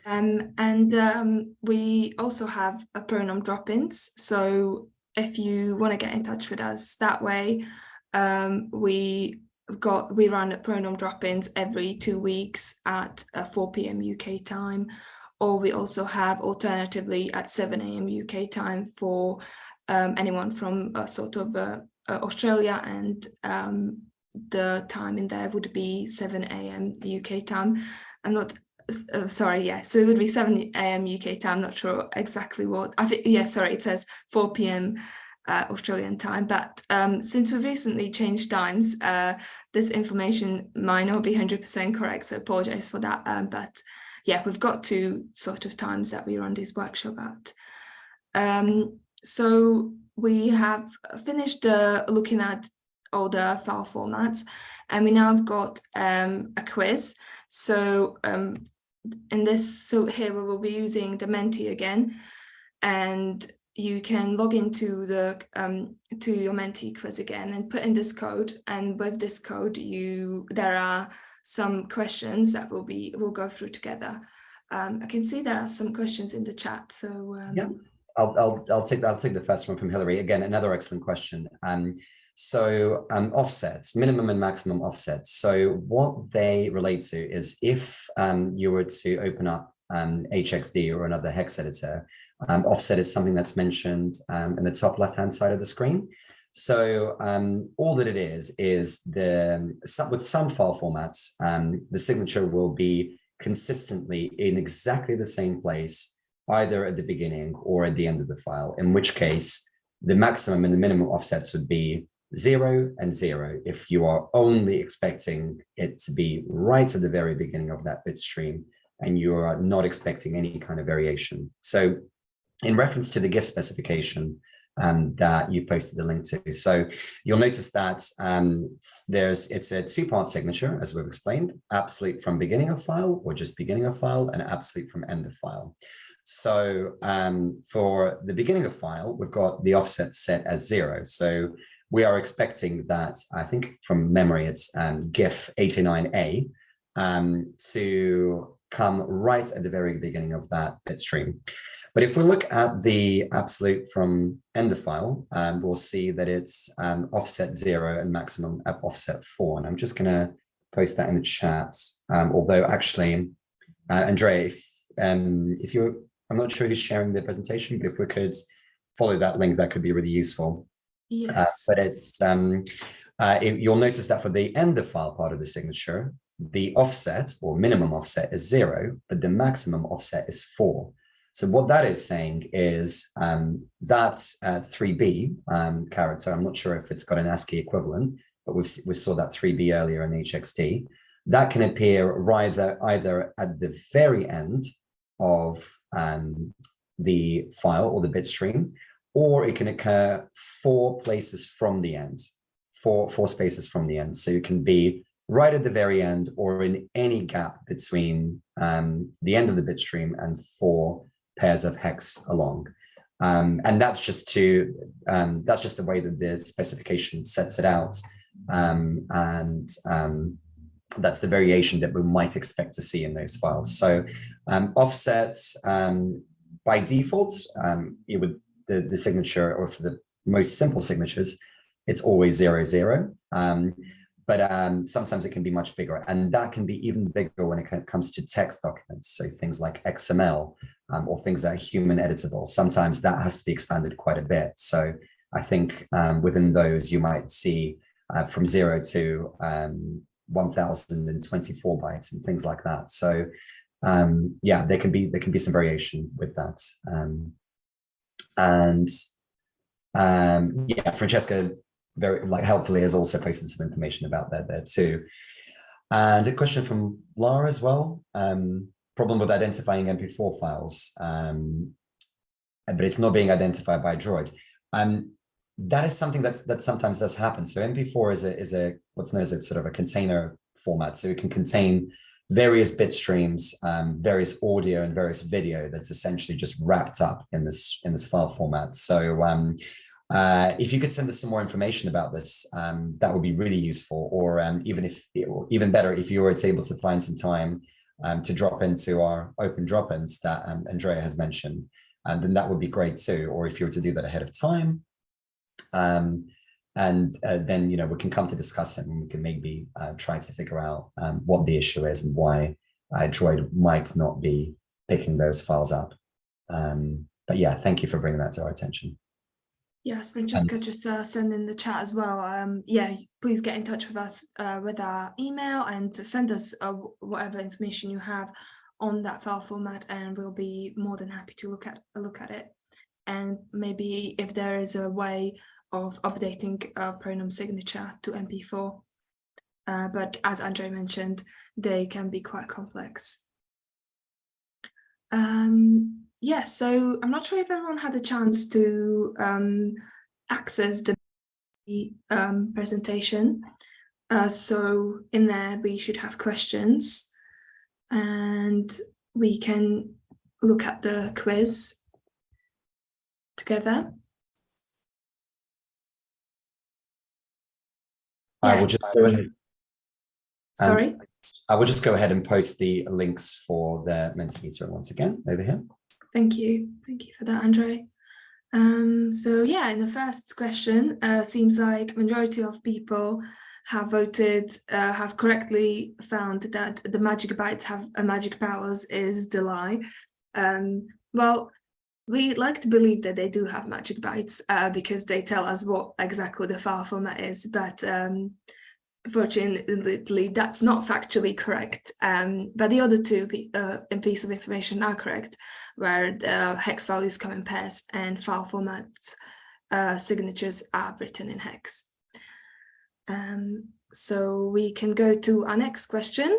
Um, and um, we also have a Pronom drop-ins. So if you want to get in touch with us that way, um, we got we run Pronom drop-ins every two weeks at uh, 4 p.m. UK time, or we also have alternatively at 7 a.m. UK time for um, anyone from sort of uh Australia and um, the time in there would be 7 a.m. UK time. I'm not uh, sorry, yeah, so it would be 7 a.m. UK time, not sure exactly what, I think, yeah, sorry, it says 4 p.m. Uh, Australian time, but um, since we've recently changed times, uh, this information might not be 100% correct, so apologize for that, um, but yeah, we've got two sort of times that we run this workshop at. Um, so we have finished uh, looking at all the file formats, and we now have got um, a quiz. So um, in this, so here we will be using the Menti again, and you can log into the um, to your Menti quiz again and put in this code. And with this code, you there are some questions that will be we'll go through together. Um, I can see there are some questions in the chat. So um, yeah, I'll I'll I'll take I'll take the first one from Hillary again. Another excellent question. Um, so um, offsets, minimum and maximum offsets. So what they relate to is if um, you were to open up um, HXD or another hex editor, um, offset is something that's mentioned um, in the top left-hand side of the screen. So um, all that it is, is the with some file formats, the signature will be consistently in exactly the same place, either at the beginning or at the end of the file, in which case the maximum and the minimum offsets would be zero and zero if you are only expecting it to be right at the very beginning of that bit stream and you are not expecting any kind of variation. So in reference to the GIF specification um, that you posted the link to. So you'll notice that um, there's it's a two-part signature, as we've explained, absolute from beginning of file or just beginning of file and absolute from end of file. So um, for the beginning of file, we've got the offset set as zero. So we are expecting that, I think from memory, it's um, GIF 89A um, to come right at the very beginning of that bit stream. But if we look at the absolute from end of file, um, we'll see that it's um, offset zero and maximum offset four. And I'm just going to post that in the chat. Um, although actually, Uh, Andrea, if, um, if you're, I'm not sure who's sharing the presentation, but if we could follow that link, that could be really useful. Uh, Yes. but it's, um, uh, it- you'll notice that for the end of file part of the signature, the offset or minimum offset is zero, but the maximum offset is four. So what that is saying is um, that uh, 3B um, character, I'm not sure if it's got an ASCII equivalent, but we've, we saw that 3B earlier in HXD, that can appear either, either at the very end of um, the file or the bit stream, or it can occur four places from the end, four, four spaces from the end. So it can be right at the very end or in any gap between um, the end of the bit stream and four pairs of hex along. Um, and that's just to, um, that's just the way that the specification sets it out. Um, and um, that's the variation that we might expect to see in those files. So um, offsets by default, it would the, the signature or for the most simple signatures, it's always zero zero. Um, but um, sometimes it can be much bigger and that can be even bigger when it comes to text documents. So things like XML um, or things that are human editable. Sometimes that has to be expanded quite a bit. So I think um, within those you might see uh, from zero to um, 1024 bytes and things like that. So um, yeah, there can be there can be some variation with that. Um, and um, yeah, Francesca very like helpfully has also posted some information about that there too. And a question from Laura as well. Um, problem with identifying MP4 files, um, but it's not being identified by Droid. Um, that is something that's that sometimes does happen. So MP4 is a is a what's known as a sort of a container format. So it can contain various bit streams, um, various audio and various video that's essentially just wrapped up in this in this file format. So um, uh, if you could send us some more information about this, um, that would be really useful. Or um, even if, even better, if you were able to find some time um, to drop into our open drop-ins that um, Andrea has mentioned, and then that would be great too. Or if you were to do that ahead of time, and uh, then you know we can come to discuss it, and we can maybe uh, try to figure out um, what the issue is and why uh, Droid might not be picking those files up. Um, but yeah, thank you for bringing that to our attention. Yes, Francesca just uh, send in the chat as well. Um, yeah, please get in touch with us uh, with our email and send us uh, whatever information you have on that file format, and we'll be more than happy to look at look at it. And maybe if there is a way of updating a Pronom signature to MP4, uh, but as Andre mentioned, they can be quite complex. Um, yeah, so I'm not sure if everyone had a chance to um, access the um, presentation. Uh, so in there, we should have questions and we can look at the quiz together. I will just so- go ahead. and- Sorry. I will just go ahead and post the links for the Mentimeter once again over here. Thank you. Thank you for that, Andre. Um, so yeah, in the first question, uh, seems like majority of people have voted, uh, have correctly found that the magic bytes have a magic powers is the lie. Um, well, we like to believe that they do have magic bytes uh, because they tell us what exactly the file format is, but um, fortunately that's not factually correct. Um, but the other two uh, piece of information are correct where the hex values come in pairs and file formats uh, signatures are written in hex. Um, so we can go to our next question.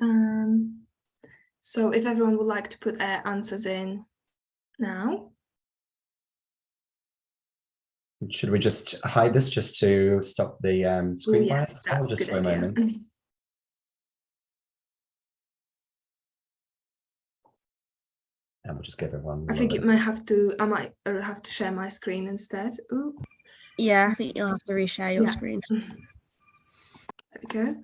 Um, so if everyone would like to put their answers in now. Should we just hide this just to stop the um, screen? fire yes, as well, that's a just good for a idea. moment? And we'll just give everyone. I a think little it might have to, I might have to share my screen instead. Ooh. Yeah, I think you'll have to reshare your Yeah. screen. There we go.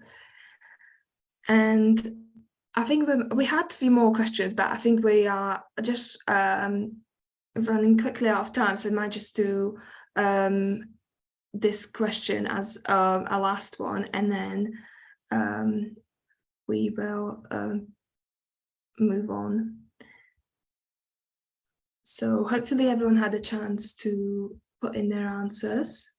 And I think we, we had a few more questions, but I think we are just um, running quickly out of time. So I might just do um, this question as um, a last one and then um, we will um, move on. So hopefully everyone had a chance to put in their answers.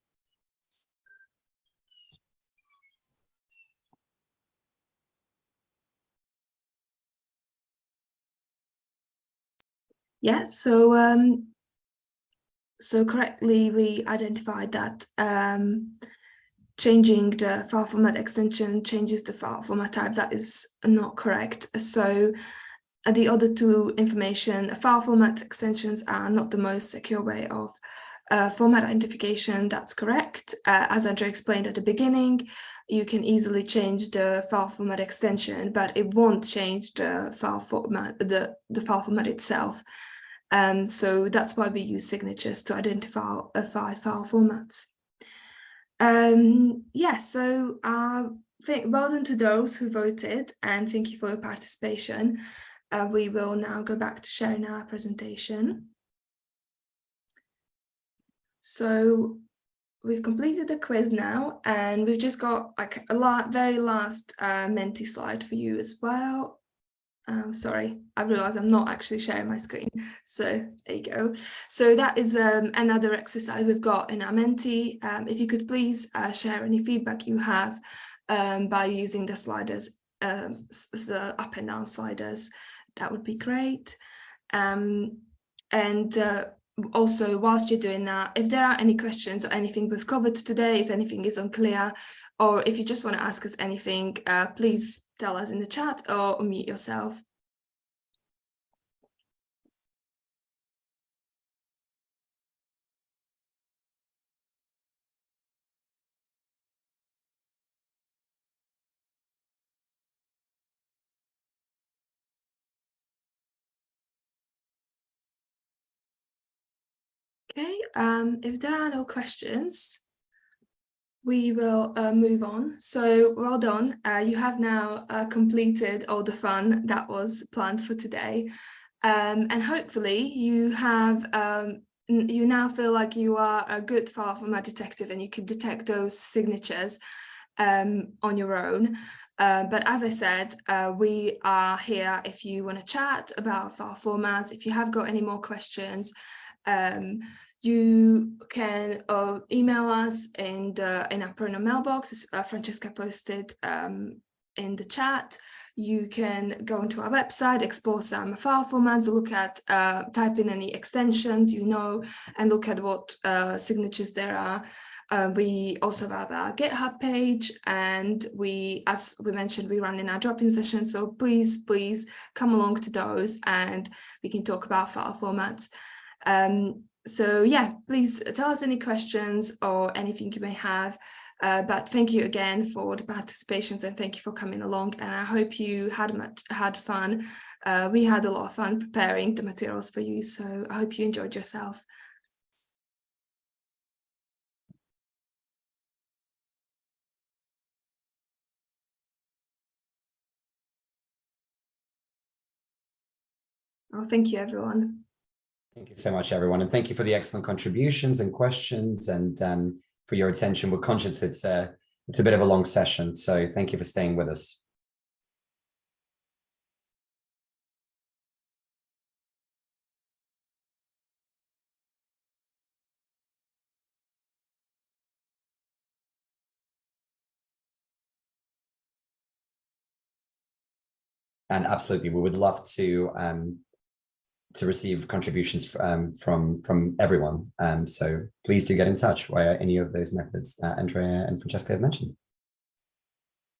Yeah, so um, so correctly we identified that um, changing the file format extension changes the file format type. That is not correct. So uh, the other two information file format extensions are not the most secure way of uh, format identification. That's correct. Uh, as Andrea explained at the beginning, you can easily change the file format extension, but it won't change the file format, the, the file format itself. Um, so that's why we use signatures to identify uh, file formats. Um, yeah, so uh, well done to those who voted and thank you for your participation. Uh, we will now go back to sharing our presentation. So we've completed the quiz now and we've just got like a very last uh, Menti slide for you as well. Um, sorry, I realize I'm not actually sharing my screen. So there you go. So that is um, another exercise we've got in our Menti. Um, if you could please uh, share any feedback you have um, by using the sliders, um, the up and down sliders, that would be great. Um, and uh, also, whilst you're doing that, if there are any questions or anything we've covered today, if anything is unclear, or if you just want to ask us anything, uh, please tell us in the chat or unmute yourself. Okay, um, if there are no questions, we will uh, move on. So well done. Uh, you have now uh, completed all the fun that was planned for today. Um, and hopefully you have, um, you now feel like you are a good file format detective and you can detect those signatures um, on your own. Uh, but as I said, uh, we are here if you want to chat about file formats, if you have got any more questions, um, you can uh, email us in the in our Pronom mailbox, as uh, Francesca posted um, in the chat. You can go into our website, explore some file formats, look at, uh, type in any extensions you know, and look at what uh, signatures there are. Uh, we also have our GitHub page and we, as we mentioned, we run in our drop-in session. So please, please come along to those and we can talk about file formats. Um, so yeah, please tell us any questions or anything you may have. Uh, but thank you again for the participations and thank you for coming along. And I hope you had much had fun. Uh, we had a lot of fun preparing the materials for you. So I hope you enjoyed yourself. Well, thank you, everyone. Thank you so much, everyone. And thank you for the excellent contributions and questions and um, for your attention. We're conscious it's a, it's a bit of a long session, so thank you for staying with us. And absolutely, we would love to um, to receive contributions um, from from everyone. Um, so please do get in touch via any of those methods that Andrea and Francesca have mentioned.